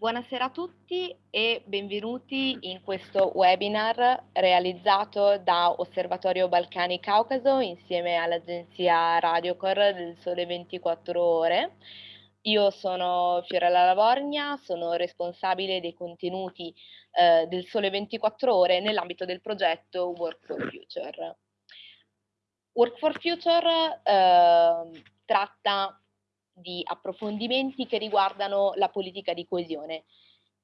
Buonasera a tutti e benvenuti in questo webinar realizzato da Osservatorio Balcani Caucaso insieme all'agenzia Radiocor del Sole 24 Ore. Io sono Fiorella Lavorgna, sono responsabile dei contenuti eh, del Sole 24 Ore nell'ambito del progetto Work for Future. Work for Future eh, tratta di approfondimenti che riguardano la politica di coesione.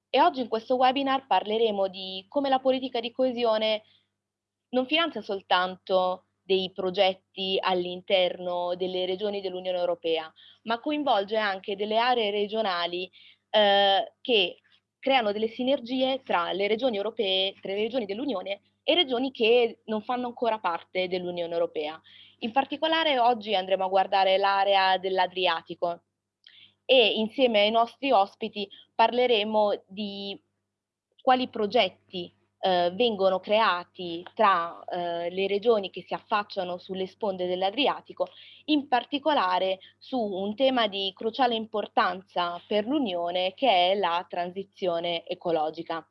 E oggi in questo webinar parleremo di come la politica di coesione non finanzia soltanto dei progetti all'interno delle regioni dell'Unione Europea, ma coinvolge anche delle aree regionali eh, che creano delle sinergie tra le regioni europee, tra le regioni dell'Unione e regioni che non fanno ancora parte dell'Unione Europea. In particolare oggi andremo a guardare l'area dell'Adriatico e insieme ai nostri ospiti parleremo di quali progetti eh, vengono creati tra eh, le regioni che si affacciano sulle sponde dell'Adriatico, in particolare su un tema di cruciale importanza per l'Unione che è la transizione ecologica.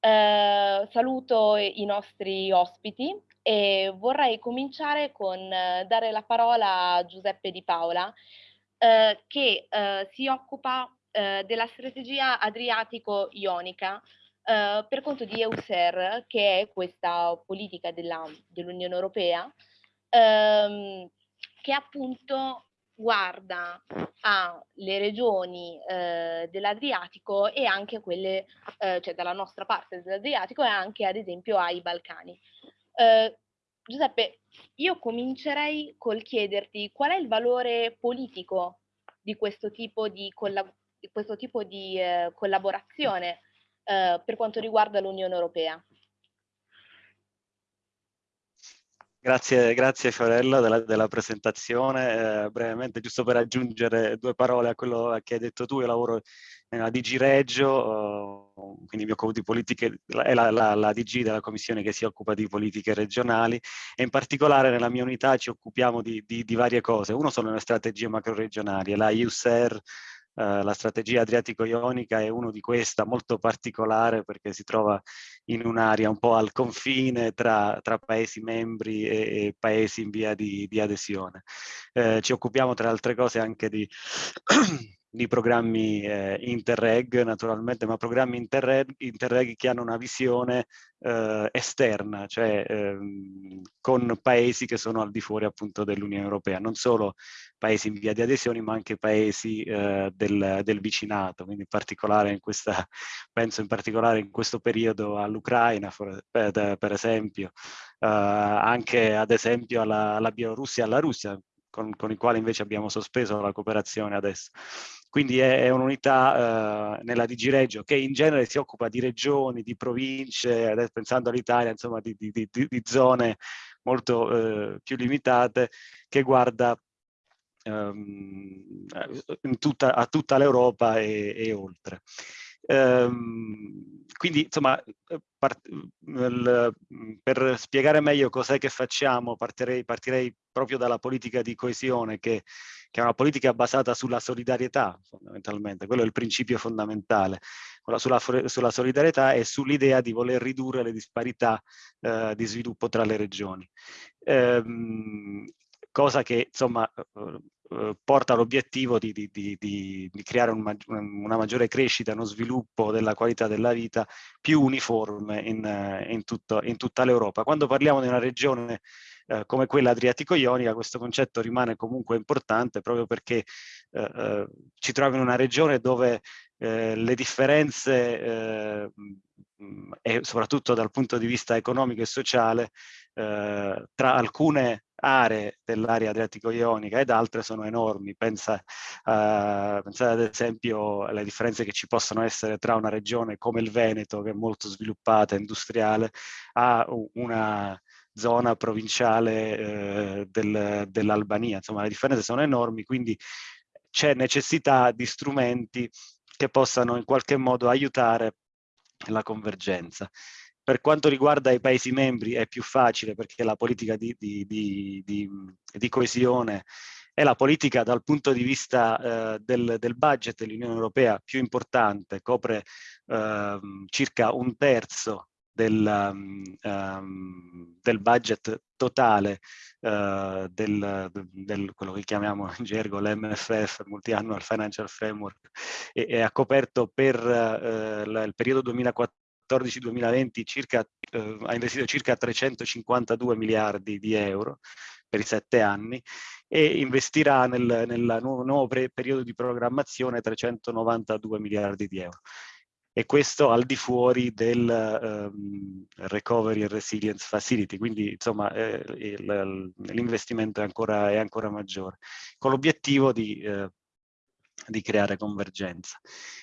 Eh, saluto i nostri ospiti e vorrei cominciare con eh, dare la parola a Giuseppe Di Paola eh, che eh, si occupa eh, della strategia adriatico-ionica eh, per conto di EUSER che è questa politica dell'Unione dell Europea ehm, che appunto guarda alle regioni eh, dell'Adriatico e anche a quelle, eh, cioè dalla nostra parte dell'Adriatico e anche ad esempio ai Balcani. Eh, Giuseppe, io comincerei col chiederti qual è il valore politico di questo tipo di, collab di, questo tipo di eh, collaborazione eh, per quanto riguarda l'Unione Europea. Grazie, grazie Fiorella della, della presentazione. Eh, brevemente, giusto per aggiungere due parole a quello che hai detto tu, io lavoro nella DG Reggio, uh, quindi mi occupo di politiche, è la, la, la, DG della commissione che si occupa di politiche regionali e in particolare nella mia unità ci occupiamo di, di, di varie cose. Uno sono le strategie macro-regionali, la USER, Uh, la strategia adriatico-ionica è uno di questa, molto particolare perché si trova in un'area un po' al confine tra, tra paesi membri e, e, paesi in via di, di adesione. Uh, ci occupiamo tra altre cose anche di di programmi eh, Interreg naturalmente, ma programmi Interreg, Interreg che hanno una visione eh, esterna, cioè ehm, con paesi che sono al di fuori appunto dell'Unione Europea, non solo paesi in via di adesione, ma anche paesi eh, del, del, vicinato, quindi in particolare in questa, penso in particolare in questo periodo all'Ucraina, per, per, esempio, eh, anche ad esempio alla, alla Bielorussia alla Russia, con, con i quali invece abbiamo sospeso la cooperazione adesso. Quindi è, è un'unità eh, nella Digireggio che in genere si occupa di regioni, di province, adesso pensando all'Italia, insomma di, di, di, di, zone molto eh, più limitate, che guarda ehm, tutta, a tutta l'Europa e, e oltre. Ehm, quindi, insomma, per spiegare meglio cos'è che facciamo, partirei, partirei, proprio dalla politica di coesione, che, che, è una politica basata sulla solidarietà, fondamentalmente. Quello è il principio fondamentale, sulla, sulla solidarietà e sull'idea di voler ridurre le disparità eh, di sviluppo tra le regioni. Ehm, cosa che, insomma, eh, porta all'obiettivo di, di, di, di, creare un, una maggiore crescita, uno sviluppo della qualità della vita più uniforme in, eh, in, tutto, in tutta l'Europa. Quando parliamo di una regione eh, come quella adriatico-ionica, questo concetto rimane comunque importante proprio perché eh, eh ci troviamo in una regione dove eh, le differenze e soprattutto dal punto di vista economico e sociale tra alcune aree dell'area adriatico-ionica ed altre sono enormi. Pensa, uh, pensate ad esempio alle differenze che ci possono essere tra una regione come il Veneto, che è molto sviluppata, industriale, a una zona provinciale eh, del, dell'Albania. Insomma, le differenze sono enormi, quindi c'è necessità di strumenti che possano in qualche modo aiutare la convergenza. Per quanto riguarda i Paesi membri è più facile perché la politica di, di, di, di coesione è la politica dal punto di vista eh, del, del, budget dell'Unione Europea più importante, copre eh, circa un terzo del, um, del budget totale uh, del, del, quello che chiamiamo in gergo l'MFF, Multi-Annual Financial Framework, e, e, ha coperto per uh, la, il periodo 2014-2020 circa, uh, ha investito circa 352 miliardi di euro per i sette anni e investirà nel, nel nuovo, nuovo periodo di programmazione 392 miliardi di euro e questo al di fuori del um, Recovery and Resilience Facility, quindi insomma eh, l'investimento è ancora, è ancora maggiore, con l'obiettivo di, eh, di, creare convergenza.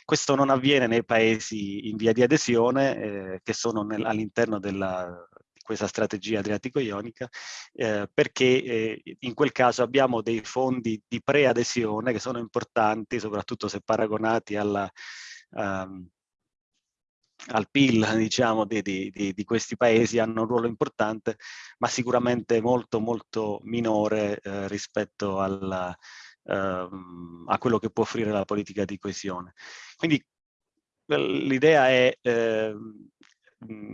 Questo non avviene nei paesi in via di adesione, eh, che sono all'interno della questa strategia adriatico-ionica, eh, perché eh, in quel caso abbiamo dei fondi di preadesione che sono importanti, soprattutto se paragonati alla, um, al PIL diciamo, di, di, di, questi paesi hanno un ruolo importante, ma sicuramente molto molto minore eh, rispetto alla, eh, a quello che può offrire la politica di coesione. Quindi l'idea è eh,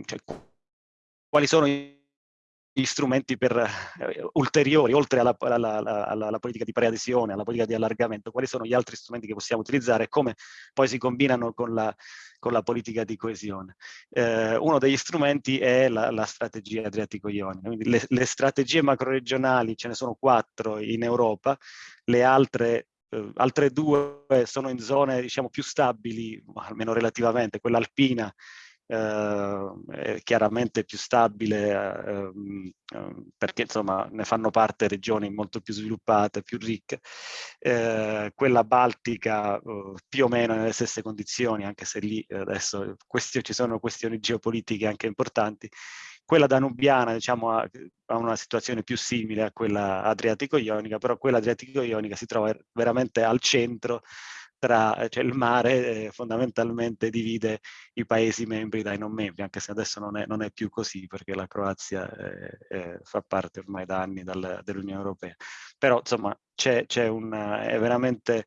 cioè, quali sono i strumenti per eh, ulteriori, oltre alla, alla, alla, alla, politica di preadesione, alla politica di allargamento, quali sono gli altri strumenti che possiamo utilizzare e come poi si combinano con la, con la politica di coesione. Eh, uno degli strumenti è la, la strategia adriatico-ionica, le, le, strategie macroregionali, ce ne sono quattro in Europa, le altre Uh, altre due sono in zone diciamo più stabili, almeno relativamente, quella alpina eh, chiaramente più stabile eh, perché insomma ne fanno parte regioni molto più sviluppate, più ricche, eh, quella baltica eh, più o meno nelle stesse condizioni, anche se lì adesso ci sono questioni geopolitiche anche importanti, quella danubiana diciamo, ha, ha, una situazione più simile a quella adriatico-ionica, però quella adriatico-ionica si trova veramente al centro tra, cioè il mare eh, fondamentalmente divide i paesi membri dai non membri, anche se adesso non è, non è più così perché la Croazia eh, eh, fa parte ormai da anni dell'Unione Europea. Però insomma c'è, un, è veramente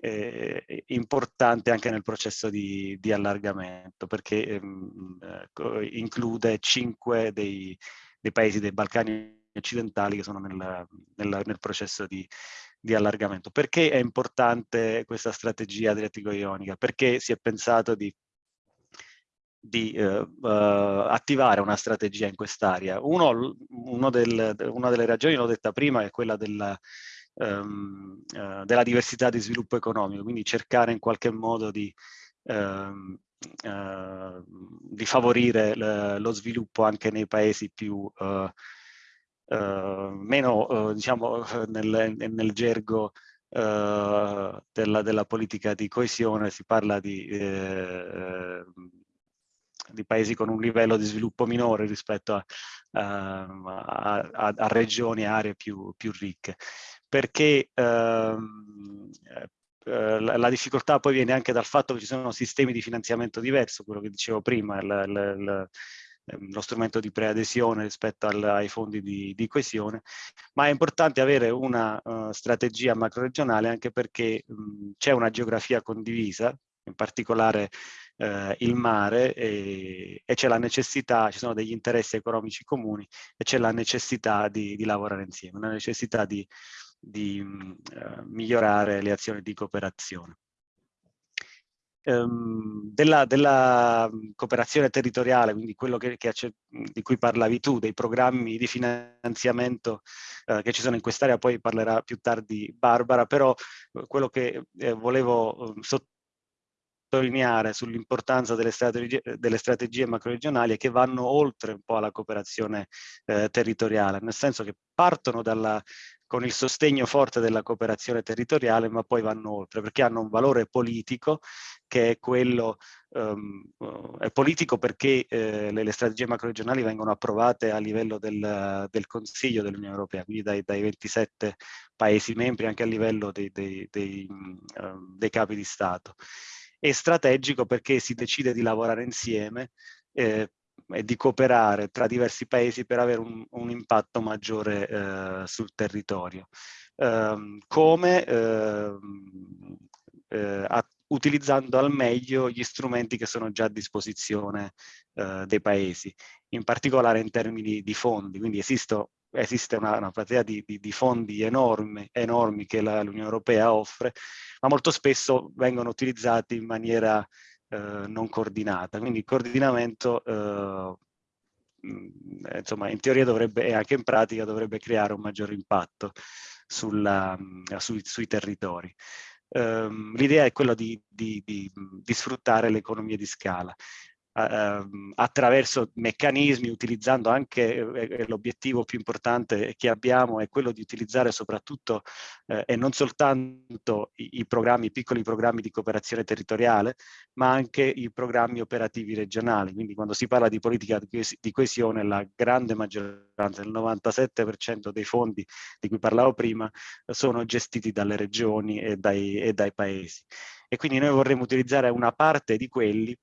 eh, importante anche nel processo di, di allargamento perché ehm, eh, include cinque dei, dei paesi dei Balcani occidentali che sono nel, nel, nel processo di, di allargamento. Perché è importante questa strategia adriatico-ionica? Perché si è pensato di di eh, uh, attivare una strategia in quest'area. Del, una delle ragioni, l'ho detta prima, è quella della, um, uh, della, diversità di sviluppo economico, quindi cercare in qualche modo di, uh, di favorire lo sviluppo anche nei paesi più eh, meno, eh, diciamo, nel, nel gergo Uh, della, della, politica di coesione, si parla di, eh, di, paesi con un livello di sviluppo minore rispetto a, a, a, a regioni e aree più, più ricche. Perché ehm, eh, la, la, difficoltà poi viene anche dal fatto che ci sono sistemi di finanziamento diversi, quello che dicevo prima, il Ehm, lo strumento di preadesione rispetto al, ai fondi di, di, coesione, ma è importante avere una uh, strategia macroregionale anche perché c'è una geografia condivisa, in particolare uh, il mare, e, e c'è la necessità, ci sono degli interessi economici comuni e c'è la necessità di, di, lavorare insieme, una necessità di, di uh, migliorare le azioni di cooperazione ehm, della, della, cooperazione territoriale, quindi quello che, che, di cui parlavi tu, dei programmi di finanziamento eh, che ci sono in quest'area, poi parlerà più tardi Barbara, però eh, quello che eh, volevo ehm, sottolineare sull'importanza delle strategie, delle strategie macroregionali è che vanno oltre un po' alla cooperazione eh, territoriale, nel senso che partono dalla con il sostegno forte della cooperazione territoriale, ma poi vanno oltre, perché hanno un valore politico che è quello, um, è politico perché eh, le, le, strategie macroregionali vengono approvate a livello del, del Consiglio dell'Unione Europea, quindi dai, dai, 27 Paesi membri, anche a livello dei, dei, dei, um, dei capi di Stato. È strategico perché si decide di lavorare insieme eh, e di cooperare tra diversi paesi per avere un, un impatto maggiore eh, sul territorio. ehm, come ehm, eh, a, utilizzando al meglio gli strumenti che sono già a disposizione eh, dei paesi, in particolare in termini di fondi. Quindi esisto, esiste una, una platea di, di, di, fondi enormi, enormi che l'Unione Europea offre, ma molto spesso vengono utilizzati in maniera eh, non coordinata. Quindi il coordinamento eh, insomma, in teoria dovrebbe, e anche in pratica dovrebbe creare un maggior impatto sulla, sui, sui territori. Um, L'idea è quella di, di, di, di sfruttare l'economia di scala attraverso meccanismi, utilizzando anche eh, eh, l'obiettivo più importante che abbiamo è quello di utilizzare soprattutto eh, e non soltanto i, i, programmi, i piccoli programmi di cooperazione territoriale, ma anche i programmi operativi regionali. Quindi quando si parla di politica di coesione, la grande maggioranza, il 97% dei fondi di cui parlavo prima, sono gestiti dalle regioni e dai, e dai paesi. E quindi noi vorremmo utilizzare una parte di quelli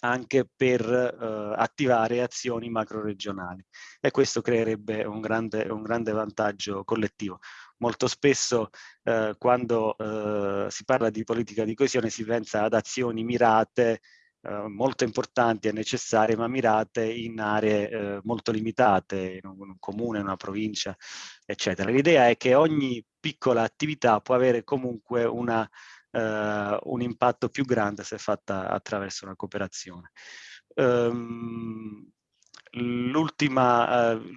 anche per eh, attivare azioni macro-regionali e questo creerebbe un grande, un grande vantaggio collettivo. Molto spesso eh, quando eh, si parla di politica di coesione si pensa ad azioni mirate eh, molto importanti e necessarie ma mirate in aree eh, molto limitate, in un, un comune, in una provincia, eccetera. L'idea è che ogni piccola attività può avere comunque una eh, un impatto più grande se fatta attraverso una cooperazione. Um, L'ultima, uh,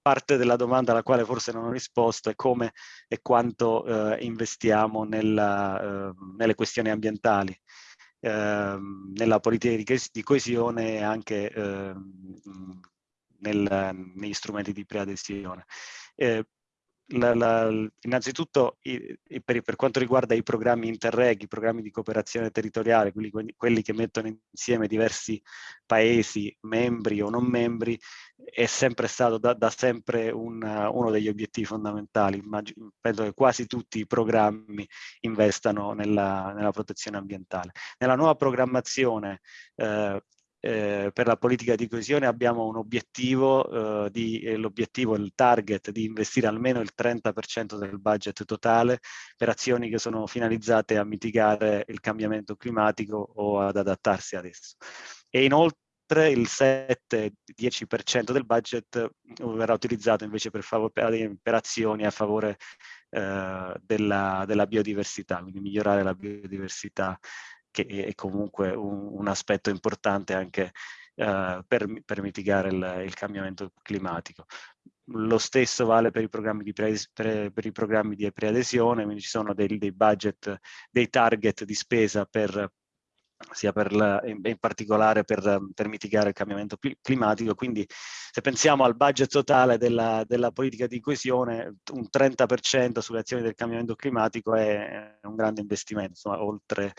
parte della domanda alla quale forse non ho risposto è come e quanto uh, investiamo nella, uh, nelle questioni ambientali, ehm, nella politica di, di coesione e anche ehm, nel, negli strumenti di preadesione. La, la, innanzitutto i, i, per, per, quanto riguarda i programmi Interreg, i programmi di cooperazione territoriale, quelli, quelli, che mettono insieme diversi paesi, membri o non membri, è sempre stato da, da sempre un, uno degli obiettivi fondamentali. Immagino, penso che quasi tutti i programmi investano nella, nella protezione ambientale. Nella nuova programmazione eh, eh, per la politica di coesione abbiamo un obiettivo, eh, eh, l'obiettivo, il target di investire almeno il 30% del budget totale per azioni che sono finalizzate a mitigare il cambiamento climatico o ad adattarsi ad esso. E inoltre il 7-10% del budget verrà utilizzato invece per, per azioni a favore eh, della, della biodiversità, quindi migliorare la biodiversità che è comunque un, un aspetto importante anche uh, per, per, mitigare il, il, cambiamento climatico. Lo stesso vale per i programmi di, pre, per i programmi di preadesione, quindi ci sono dei, dei budget, dei target di spesa per sia per la, in, particolare per, per, mitigare il cambiamento climatico. Quindi se pensiamo al budget totale della, della politica di coesione, un 30% sulle azioni del cambiamento climatico è un grande investimento, insomma, oltre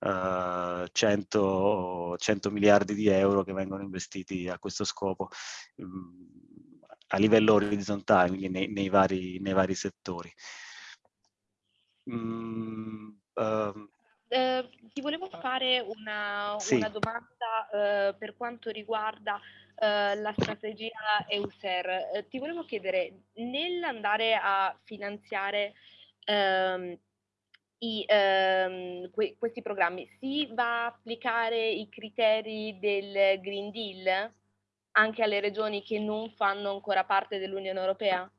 uh, 100, 100, miliardi di euro che vengono investiti a questo scopo um, a livello orizzontale, quindi nei, nei, vari, nei vari, settori. Mm, uh, eh, ti volevo fare una, sì. una domanda eh, per quanto riguarda eh, la strategia EUSER. Eh, ti volevo chiedere, nell'andare a finanziare ehm, i, ehm, que questi programmi, si va a applicare i criteri del Green Deal anche alle regioni che non fanno ancora parte dell'Unione Europea?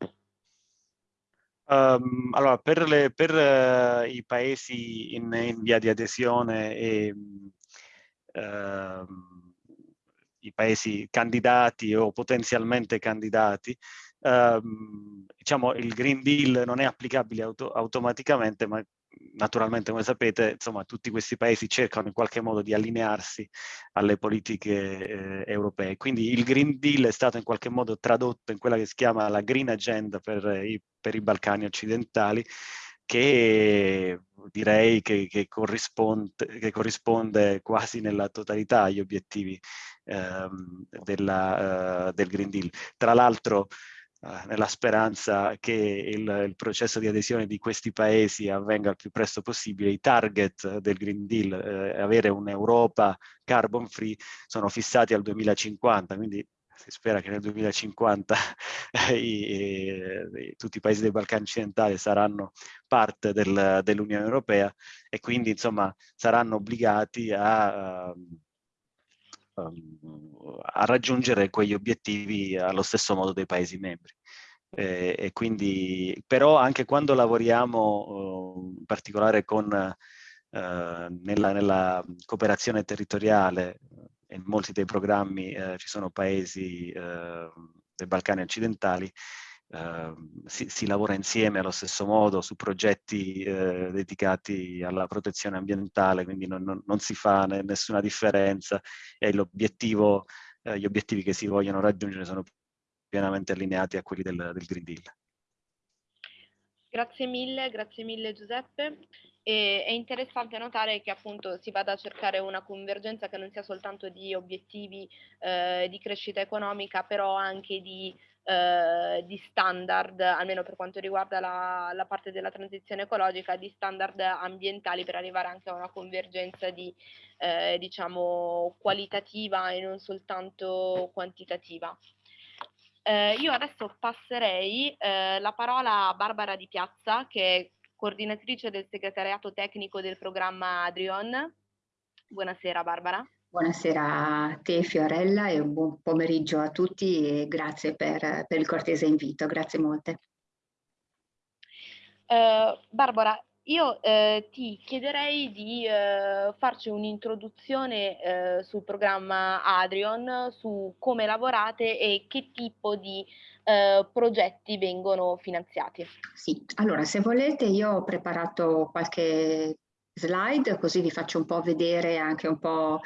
Um, allora, per, le, per uh, i paesi in, in, via di adesione e uh, i paesi candidati o potenzialmente candidati, um, diciamo il Green Deal non è applicabile auto automaticamente, ma naturalmente, come sapete, insomma, tutti questi paesi cercano in qualche modo di allinearsi alle politiche eh, europee. Quindi il Green Deal è stato in qualche modo tradotto in quella che si chiama la Green Agenda per i, per i Balcani occidentali, che direi che, che, corrisponde, che, corrisponde, quasi nella totalità agli obiettivi ehm, della, uh, del Green Deal. Tra l'altro, eh, nella speranza che il, il, processo di adesione di questi paesi avvenga il più presto possibile. I target del Green Deal, eh, avere un'Europa carbon free, sono fissati al 2050, quindi si spera che nel 2050 i, i, tutti i paesi dei Balcani occidentali saranno parte del, dell'Unione Europea e quindi insomma saranno obbligati a, um, a raggiungere quegli obiettivi allo stesso modo dei paesi membri. E, e quindi, però anche quando lavoriamo uh, in particolare con, uh, nella, nella, cooperazione territoriale, in molti dei programmi uh, ci sono paesi dei Balcani occidentali, Uh, si, si, lavora insieme allo stesso modo su progetti uh, dedicati alla protezione ambientale, quindi non, non, non si fa ne, nessuna differenza e uh, gli obiettivi che si vogliono raggiungere sono pienamente allineati a quelli del, del Green Deal. Grazie mille, grazie mille Giuseppe. E, è interessante notare che appunto si vada a cercare una convergenza che non sia soltanto di obiettivi eh, di crescita economica, però anche di eh, di standard, almeno per quanto riguarda la, la, parte della transizione ecologica, di standard ambientali per arrivare anche a una convergenza di, eh, diciamo, qualitativa e non soltanto quantitativa. Eh, io adesso passerei eh, la parola a Barbara Di Piazza, che è coordinatrice del segretariato tecnico del programma Adrion. Buonasera Barbara. Buonasera a te Fiorella e un buon pomeriggio a tutti e grazie per, per il cortese invito, grazie molte. Uh, Barbara, io uh, ti chiederei di uh, farci un'introduzione sul programma Adrion, su come lavorate e che tipo di progetti vengono finanziati. Sì, allora se volete io ho preparato qualche slide così vi faccio un po' vedere anche un po'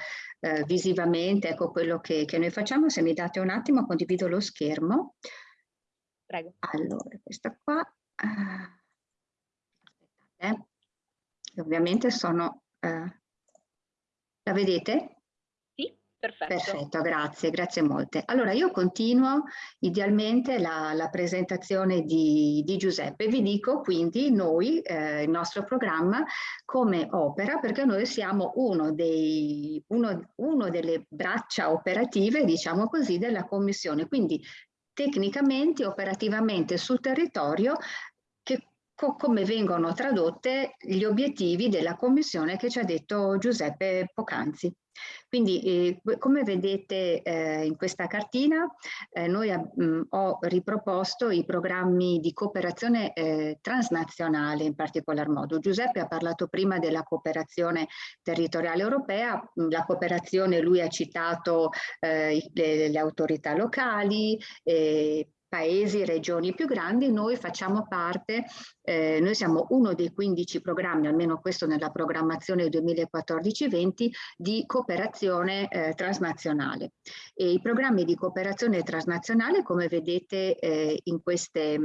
eh, visivamente ecco quello che, che, noi facciamo. Se mi date un attimo condivido lo schermo. Prego. Allora, questa qua. Uh, aspettate. Ovviamente sono... Uh, la vedete? Perfetto. Perfetto, grazie, grazie molte. Allora io continuo idealmente la, la presentazione di, di, Giuseppe. Vi dico quindi noi, eh, il nostro programma, come opera, perché noi siamo uno, dei, uno, uno delle braccia operative, diciamo così, della Commissione. Quindi tecnicamente, operativamente sul territorio come vengono tradotte gli obiettivi della Commissione che ci ha detto Giuseppe poc'anzi. Quindi eh, come vedete eh, in questa cartina eh, noi mh, mm, ho riproposto i programmi di cooperazione eh, transnazionale in particolar modo. Giuseppe ha parlato prima della cooperazione territoriale europea, mm, la cooperazione lui ha citato eh, le, le, autorità locali, eh, paesi, regioni più grandi, noi facciamo parte, eh, noi siamo uno dei 15 programmi, almeno questo nella programmazione 2014-20, di cooperazione eh, transnazionale. E I programmi di cooperazione transnazionale, come vedete eh, in, queste,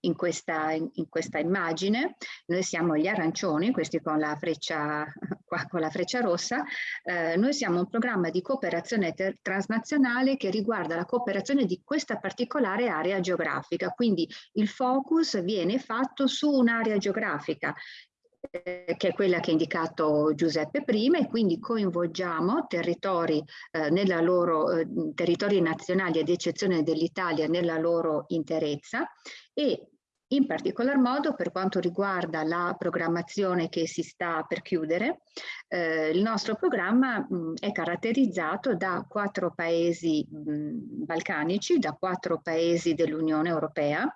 in, questa, in, questa, immagine, noi siamo gli arancioni, questi con la freccia, qua, con la freccia rossa, eh, noi siamo un programma di cooperazione transnazionale che riguarda la cooperazione di questa particolare area geografica, quindi il focus viene fatto su un'area geografica eh, che è quella che ha indicato Giuseppe prima e quindi coinvolgiamo territori, eh, loro, eh, territori nazionali ad eccezione dell'Italia nella loro interezza e in particolar modo per quanto riguarda la programmazione che si sta per chiudere, eh, il nostro programma mh, è caratterizzato da quattro paesi mh, balcanici, da quattro paesi dell'Unione Europea.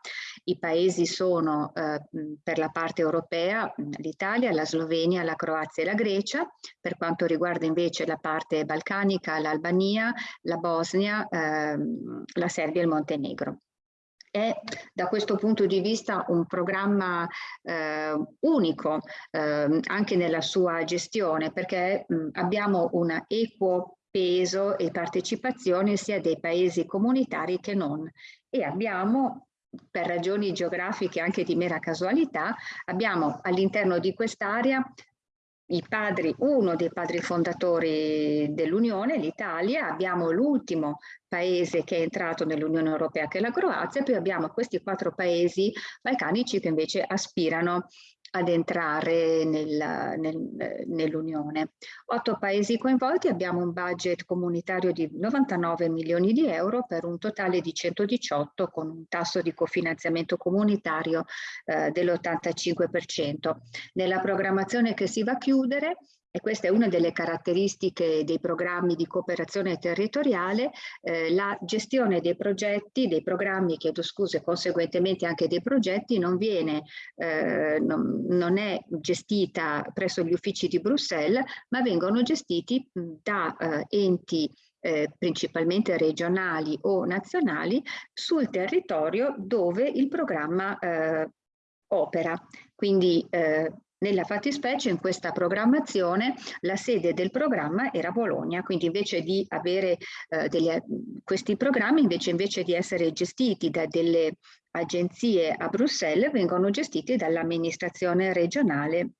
I paesi sono eh, per la parte europea l'Italia, la Slovenia, la Croazia e la Grecia. Per quanto riguarda invece la parte balcanica, l'Albania, la Bosnia, eh, la Serbia e il Montenegro è da questo punto di vista un programma eh, unico eh, anche nella sua gestione perché mh, abbiamo un equo peso e partecipazione sia dei paesi comunitari che non. E abbiamo per ragioni geografiche anche di mera casualità abbiamo all'interno di quest'area padri, uno dei padri fondatori dell'Unione, l'Italia, abbiamo l'ultimo paese che è entrato nell'Unione Europea che è la Croazia, poi abbiamo questi quattro paesi balcanici che invece aspirano ad entrare nel, nel, nell'Unione. Otto paesi coinvolti, abbiamo un budget comunitario di 99 milioni di euro per un totale di 118 con un tasso di cofinanziamento comunitario eh, dell'85%. Nella programmazione che si va a chiudere e questa è una delle caratteristiche dei programmi di cooperazione territoriale, eh, la gestione dei progetti, dei programmi, chiedo scuse, conseguentemente anche dei progetti, non, viene, eh, non, non è gestita presso gli uffici di Bruxelles, ma vengono gestiti da eh, enti eh, principalmente regionali o nazionali sul territorio dove il programma eh, opera. Quindi eh, nella fattispecie in questa programmazione la sede del programma era Bologna, quindi invece di avere eh, delle, questi programmi, invece, invece di essere gestiti da delle agenzie a Bruxelles, vengono gestiti dall'amministrazione regionale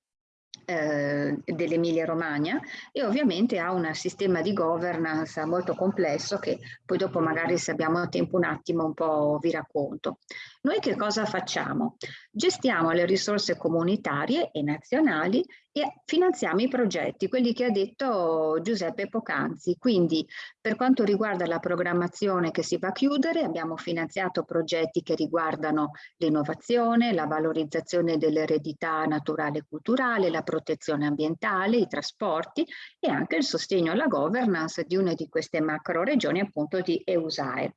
eh, dell'Emilia Romagna e ovviamente ha un sistema di governance molto complesso che poi dopo magari se abbiamo tempo un attimo un po' vi racconto. Noi che cosa facciamo? Gestiamo le risorse comunitarie e nazionali e finanziamo i progetti, quelli che ha detto Giuseppe Pocanzi. Quindi per quanto riguarda la programmazione che si va a chiudere, abbiamo finanziato progetti che riguardano l'innovazione, la valorizzazione dell'eredità naturale e culturale, la protezione ambientale, i trasporti e anche il sostegno alla governance di una di queste macro regioni appunto di EUSAE.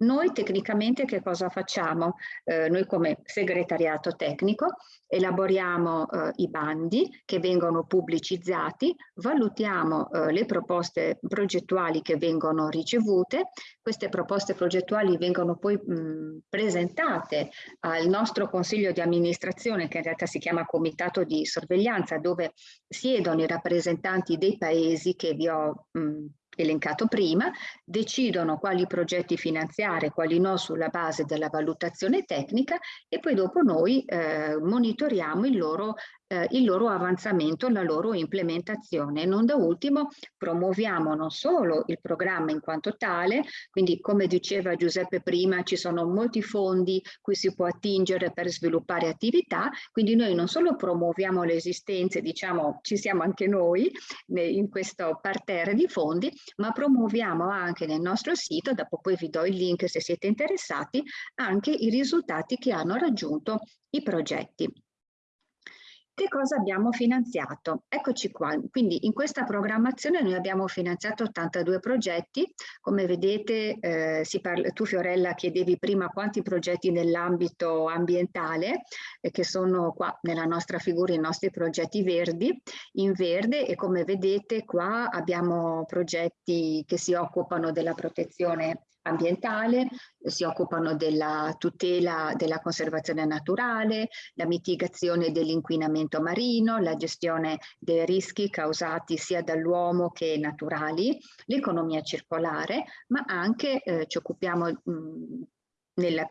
Noi tecnicamente che cosa facciamo? Eh, noi come segretariato tecnico elaboriamo eh, i bandi che vengono pubblicizzati, valutiamo eh, le proposte progettuali che vengono ricevute, queste proposte progettuali vengono poi mh, presentate al nostro consiglio di amministrazione che in realtà si chiama comitato di sorveglianza dove siedono i rappresentanti dei paesi che vi ho mh, elencato prima, decidono quali progetti finanziare, quali no sulla base della valutazione tecnica e poi dopo noi eh, monitoriamo il loro eh, il loro avanzamento, la loro implementazione. Non da ultimo promuoviamo non solo il programma in quanto tale, quindi come diceva Giuseppe prima ci sono molti fondi cui si può attingere per sviluppare attività, quindi noi non solo promuoviamo le esistenze, diciamo ci siamo anche noi in questo parterre di fondi, ma promuoviamo anche nel nostro sito, dopo poi vi do il link se siete interessati, anche i risultati che hanno raggiunto i progetti. Che cosa abbiamo finanziato? Eccoci qua, quindi in questa programmazione noi abbiamo finanziato 82 progetti, come vedete eh, parla, tu Fiorella chiedevi prima quanti progetti nell'ambito ambientale, eh, che sono qua nella nostra figura i nostri progetti verdi, in verde e come vedete qua abbiamo progetti che si occupano della protezione ambientale, si occupano della tutela della conservazione naturale, la mitigazione dell'inquinamento marino, la gestione dei rischi causati sia dall'uomo che naturali, l'economia circolare, ma anche eh, ci occupiamo mh, nel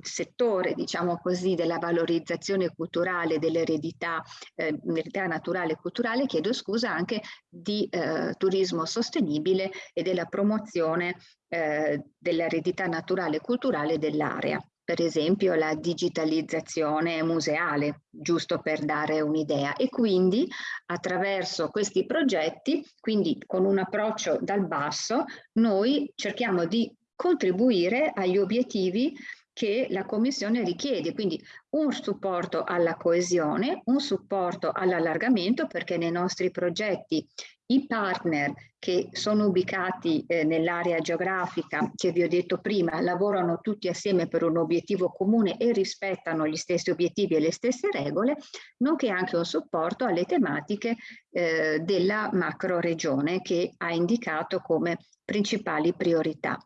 settore, diciamo così, della valorizzazione culturale dell'eredità eh, naturale e culturale, chiedo scusa, anche di eh, turismo sostenibile e della promozione eh, dell'eredità naturale e culturale dell'area. Per esempio la digitalizzazione museale, giusto per dare un'idea. E quindi attraverso questi progetti, quindi con un approccio dal basso, noi cerchiamo di contribuire agli obiettivi che la Commissione richiede, quindi un supporto alla coesione, un supporto all'allargamento perché nei nostri progetti i partner che sono ubicati eh, nell'area geografica che vi ho detto prima lavorano tutti assieme per un obiettivo comune e rispettano gli stessi obiettivi e le stesse regole, nonché anche un supporto alle tematiche eh, della macro regione che ha indicato come principali priorità.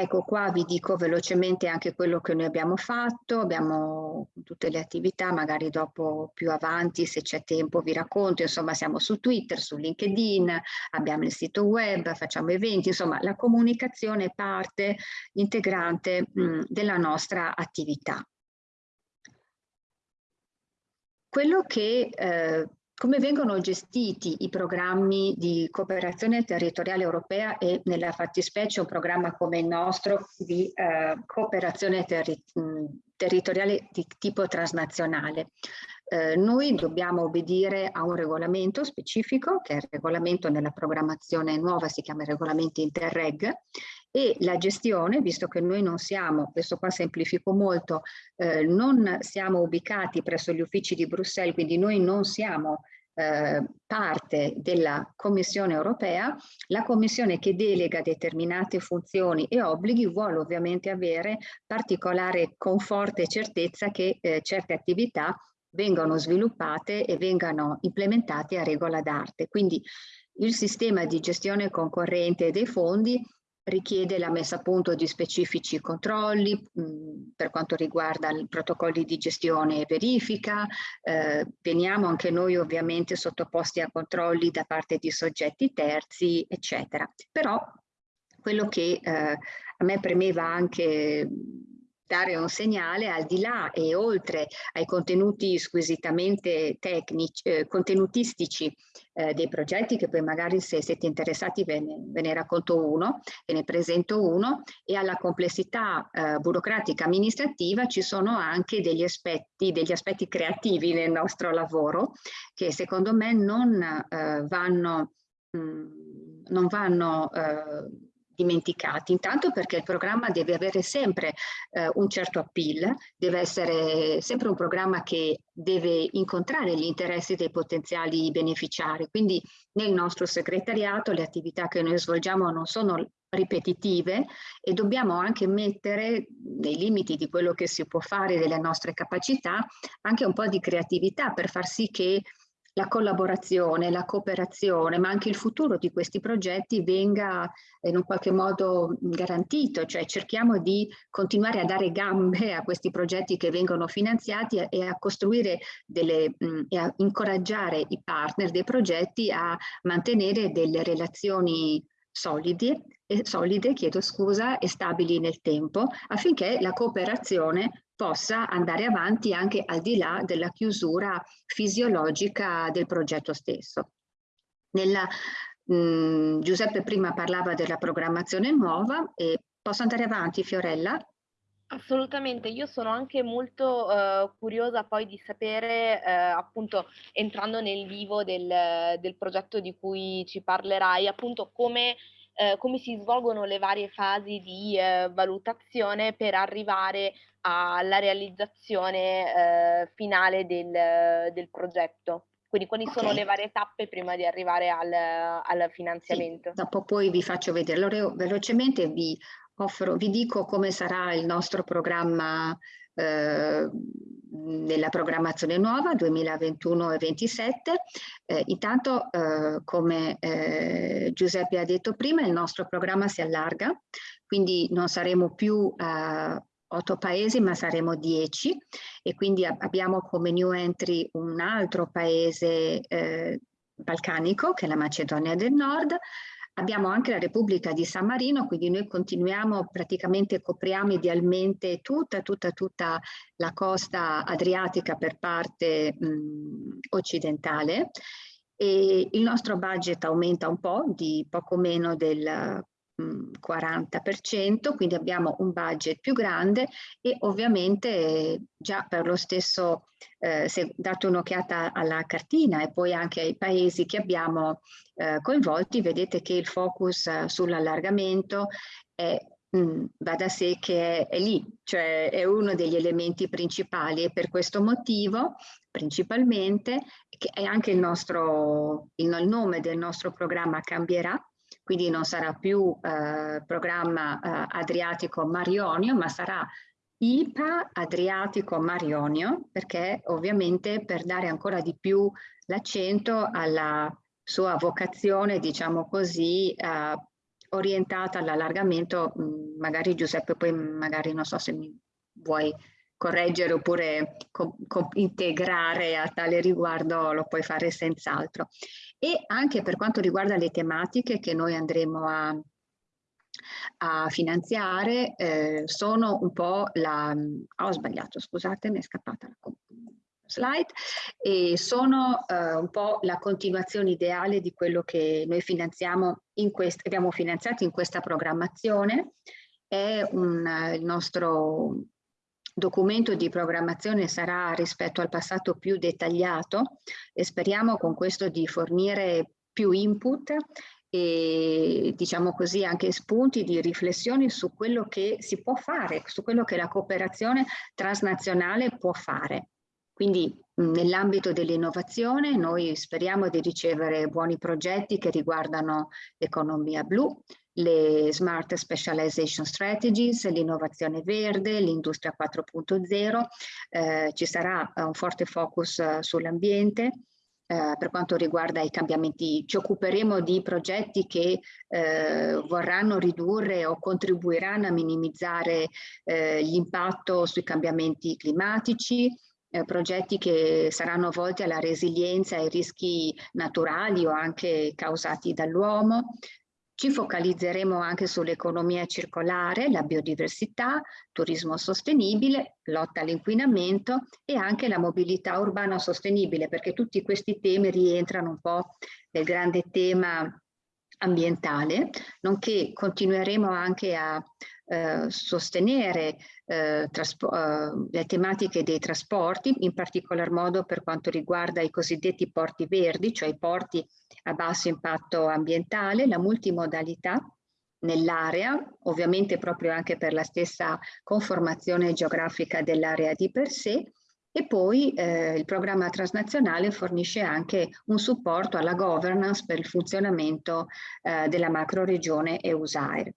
Ecco qua vi dico velocemente anche quello che noi abbiamo fatto, abbiamo tutte le attività, magari dopo più avanti se c'è tempo vi racconto, insomma siamo su Twitter, su LinkedIn, abbiamo il sito web, facciamo eventi, insomma la comunicazione è parte integrante mh, della nostra attività. Quello che eh, come vengono gestiti i programmi di cooperazione territoriale europea e nella fattispecie un programma come il nostro di eh, cooperazione terri territoriale di tipo transnazionale. Eh, noi dobbiamo obbedire a un regolamento specifico, che è il regolamento nella programmazione nuova, si chiama regolamento Interreg, e la gestione, visto che noi non siamo, questo qua semplifico molto, eh, non siamo ubicati presso gli uffici di Bruxelles, quindi noi non siamo eh, parte della Commissione europea, la Commissione che delega determinate funzioni e obblighi vuole ovviamente avere particolare conforto e certezza che eh, certe attività vengano sviluppate e vengano implementate a regola d'arte. Quindi il sistema di gestione concorrente dei fondi richiede la messa a punto di specifici controlli mh, per quanto riguarda i protocolli di gestione e verifica, eh, veniamo anche noi ovviamente sottoposti a controlli da parte di soggetti terzi, eccetera. Però quello che eh, a me premeva anche dare un segnale al di là e oltre ai contenuti squisitamente tecnici, eh, contenutistici eh, dei progetti che poi magari se siete interessati ve ne, ve ne, racconto uno, ve ne presento uno e alla complessità eh, burocratica amministrativa ci sono anche degli aspetti, degli aspetti creativi nel nostro lavoro che secondo me non eh, vanno, mh, mm, non vanno eh, dimenticati, intanto perché il programma deve avere sempre eh, un certo appeal, deve essere sempre un programma che deve incontrare gli interessi dei potenziali beneficiari, quindi nel nostro segretariato le attività che noi svolgiamo non sono ripetitive e dobbiamo anche mettere nei limiti di quello che si può fare delle nostre capacità anche un po' di creatività per far sì che la collaborazione, la cooperazione, ma anche il futuro di questi progetti venga in un qualche modo garantito, cioè cerchiamo di continuare a dare gambe a questi progetti che vengono finanziati e a costruire delle, e a incoraggiare i partner dei progetti a mantenere delle relazioni solide, solide chiedo scusa, e stabili nel tempo affinché la cooperazione possa andare avanti anche al di là della chiusura fisiologica del progetto stesso. Nella, mh, mm, Giuseppe prima parlava della programmazione nuova e posso andare avanti Fiorella? Assolutamente, io sono anche molto uh, curiosa poi di sapere, uh, appunto, entrando nel vivo del, del, progetto di cui ci parlerai, appunto come eh, come si svolgono le varie fasi di eh, valutazione per arrivare alla realizzazione eh, finale del, del, progetto. Quindi quali okay. sono le varie tappe prima di arrivare al, al finanziamento? Sì, dopo poi vi faccio vedere. Allora velocemente vi offro, vi dico come sarà il nostro programma eh, nella programmazione nuova 2021 e 2027. Eh, intanto, eh, come eh, Giuseppe ha detto prima, il nostro programma si allarga, quindi non saremo più a otto paesi, ma saremo dieci e quindi abbiamo come new entry un altro paese eh, balcanico, che è la Macedonia del Nord, Abbiamo anche la Repubblica di San Marino, quindi noi continuiamo, praticamente copriamo idealmente tutta, tutta, tutta la costa adriatica per parte mh, occidentale. E il nostro budget aumenta un po', di poco meno del 40%, quindi abbiamo un budget più grande e ovviamente già per lo stesso, eh, se date un'occhiata alla cartina e poi anche ai paesi che abbiamo eh, coinvolti, vedete che il focus eh, sull'allargamento è Mm, va da sé che è, è, lì, cioè è uno degli elementi principali e per questo motivo principalmente che è anche il nostro il nome del nostro programma cambierà quindi non sarà più eh, programma eh, Adriatico-Marionio, ma sarà IPA Adriatico-Marionio, perché ovviamente per dare ancora di più l'accento alla sua vocazione, diciamo così, eh, orientata all'allargamento, mm, magari Giuseppe poi magari non so se mi vuoi correggere oppure integrare a tale riguardo lo puoi fare senz'altro e anche per quanto riguarda le tematiche che noi andremo a, a finanziare eh, sono un po' la... ho sbagliato, scusate, mi è scappata la slide, e sono eh, un po' la continuazione ideale di quello che noi finanziamo in quest abbiamo finanziato in questa programmazione. È un, il nostro documento di programmazione sarà rispetto al passato più dettagliato e speriamo con questo di fornire più input e diciamo così anche spunti di riflessione su quello che si può fare, su quello che la cooperazione transnazionale può fare. Quindi nell'ambito dell'innovazione noi speriamo di ricevere buoni progetti che riguardano l'economia blu, le Smart Specialization Strategies, l'innovazione verde, l'industria 4.0, eh, ci sarà un forte focus uh, sull'ambiente, eh, per quanto riguarda i cambiamenti, ci occuperemo di progetti che eh, vorranno ridurre o contribuiranno a minimizzare eh, l'impatto sui cambiamenti climatici, eh, progetti che saranno volti alla resilienza ai rischi naturali o anche causati dall'uomo, ci focalizzeremo anche sull'economia circolare, la biodiversità, turismo sostenibile, lotta all'inquinamento e anche la mobilità urbana sostenibile, perché tutti questi temi rientrano un po' nel grande tema ambientale, nonché continueremo anche a eh, sostenere eh, eh, le tematiche dei trasporti, in particolar modo per quanto riguarda i cosiddetti porti verdi, cioè i porti a basso impatto ambientale, la multimodalità nell'area, ovviamente proprio anche per la stessa conformazione geografica dell'area di per sé, e poi eh, il programma transnazionale fornisce anche un supporto alla governance per il funzionamento eh, della macroregione EUSAIR.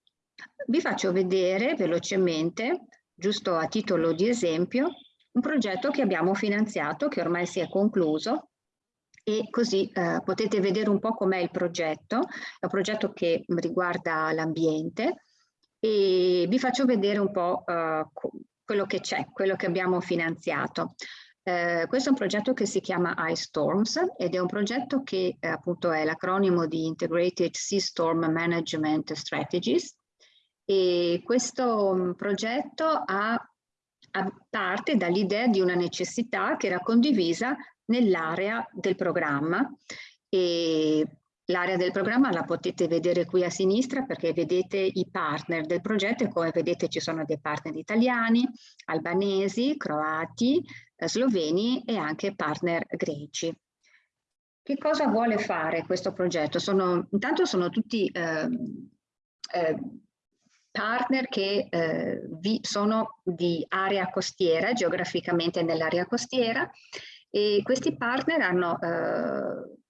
Vi faccio vedere velocemente, giusto a titolo di esempio, un progetto che abbiamo finanziato, che ormai si è concluso, e così eh, potete vedere un po' com'è il progetto. È un progetto che riguarda l'ambiente e vi faccio vedere un po' eh, quello che c'è, quello che abbiamo finanziato. Eh, questo è un progetto che si chiama iStorms ed è un progetto che eh, appunto è l'acronimo di Integrated Sea Storm Management Strategies e questo progetto ha, ha parte dall'idea di una necessità che era condivisa nell'area del programma e L'area del programma la potete vedere qui a sinistra perché vedete i partner del progetto e come vedete ci sono dei partner italiani, albanesi, croati, eh, sloveni e anche partner greci. Che cosa vuole fare questo progetto? Sono, intanto sono tutti eh, eh, partner che eh, vi sono di area costiera, geograficamente nell'area costiera, e questi partner hanno eh,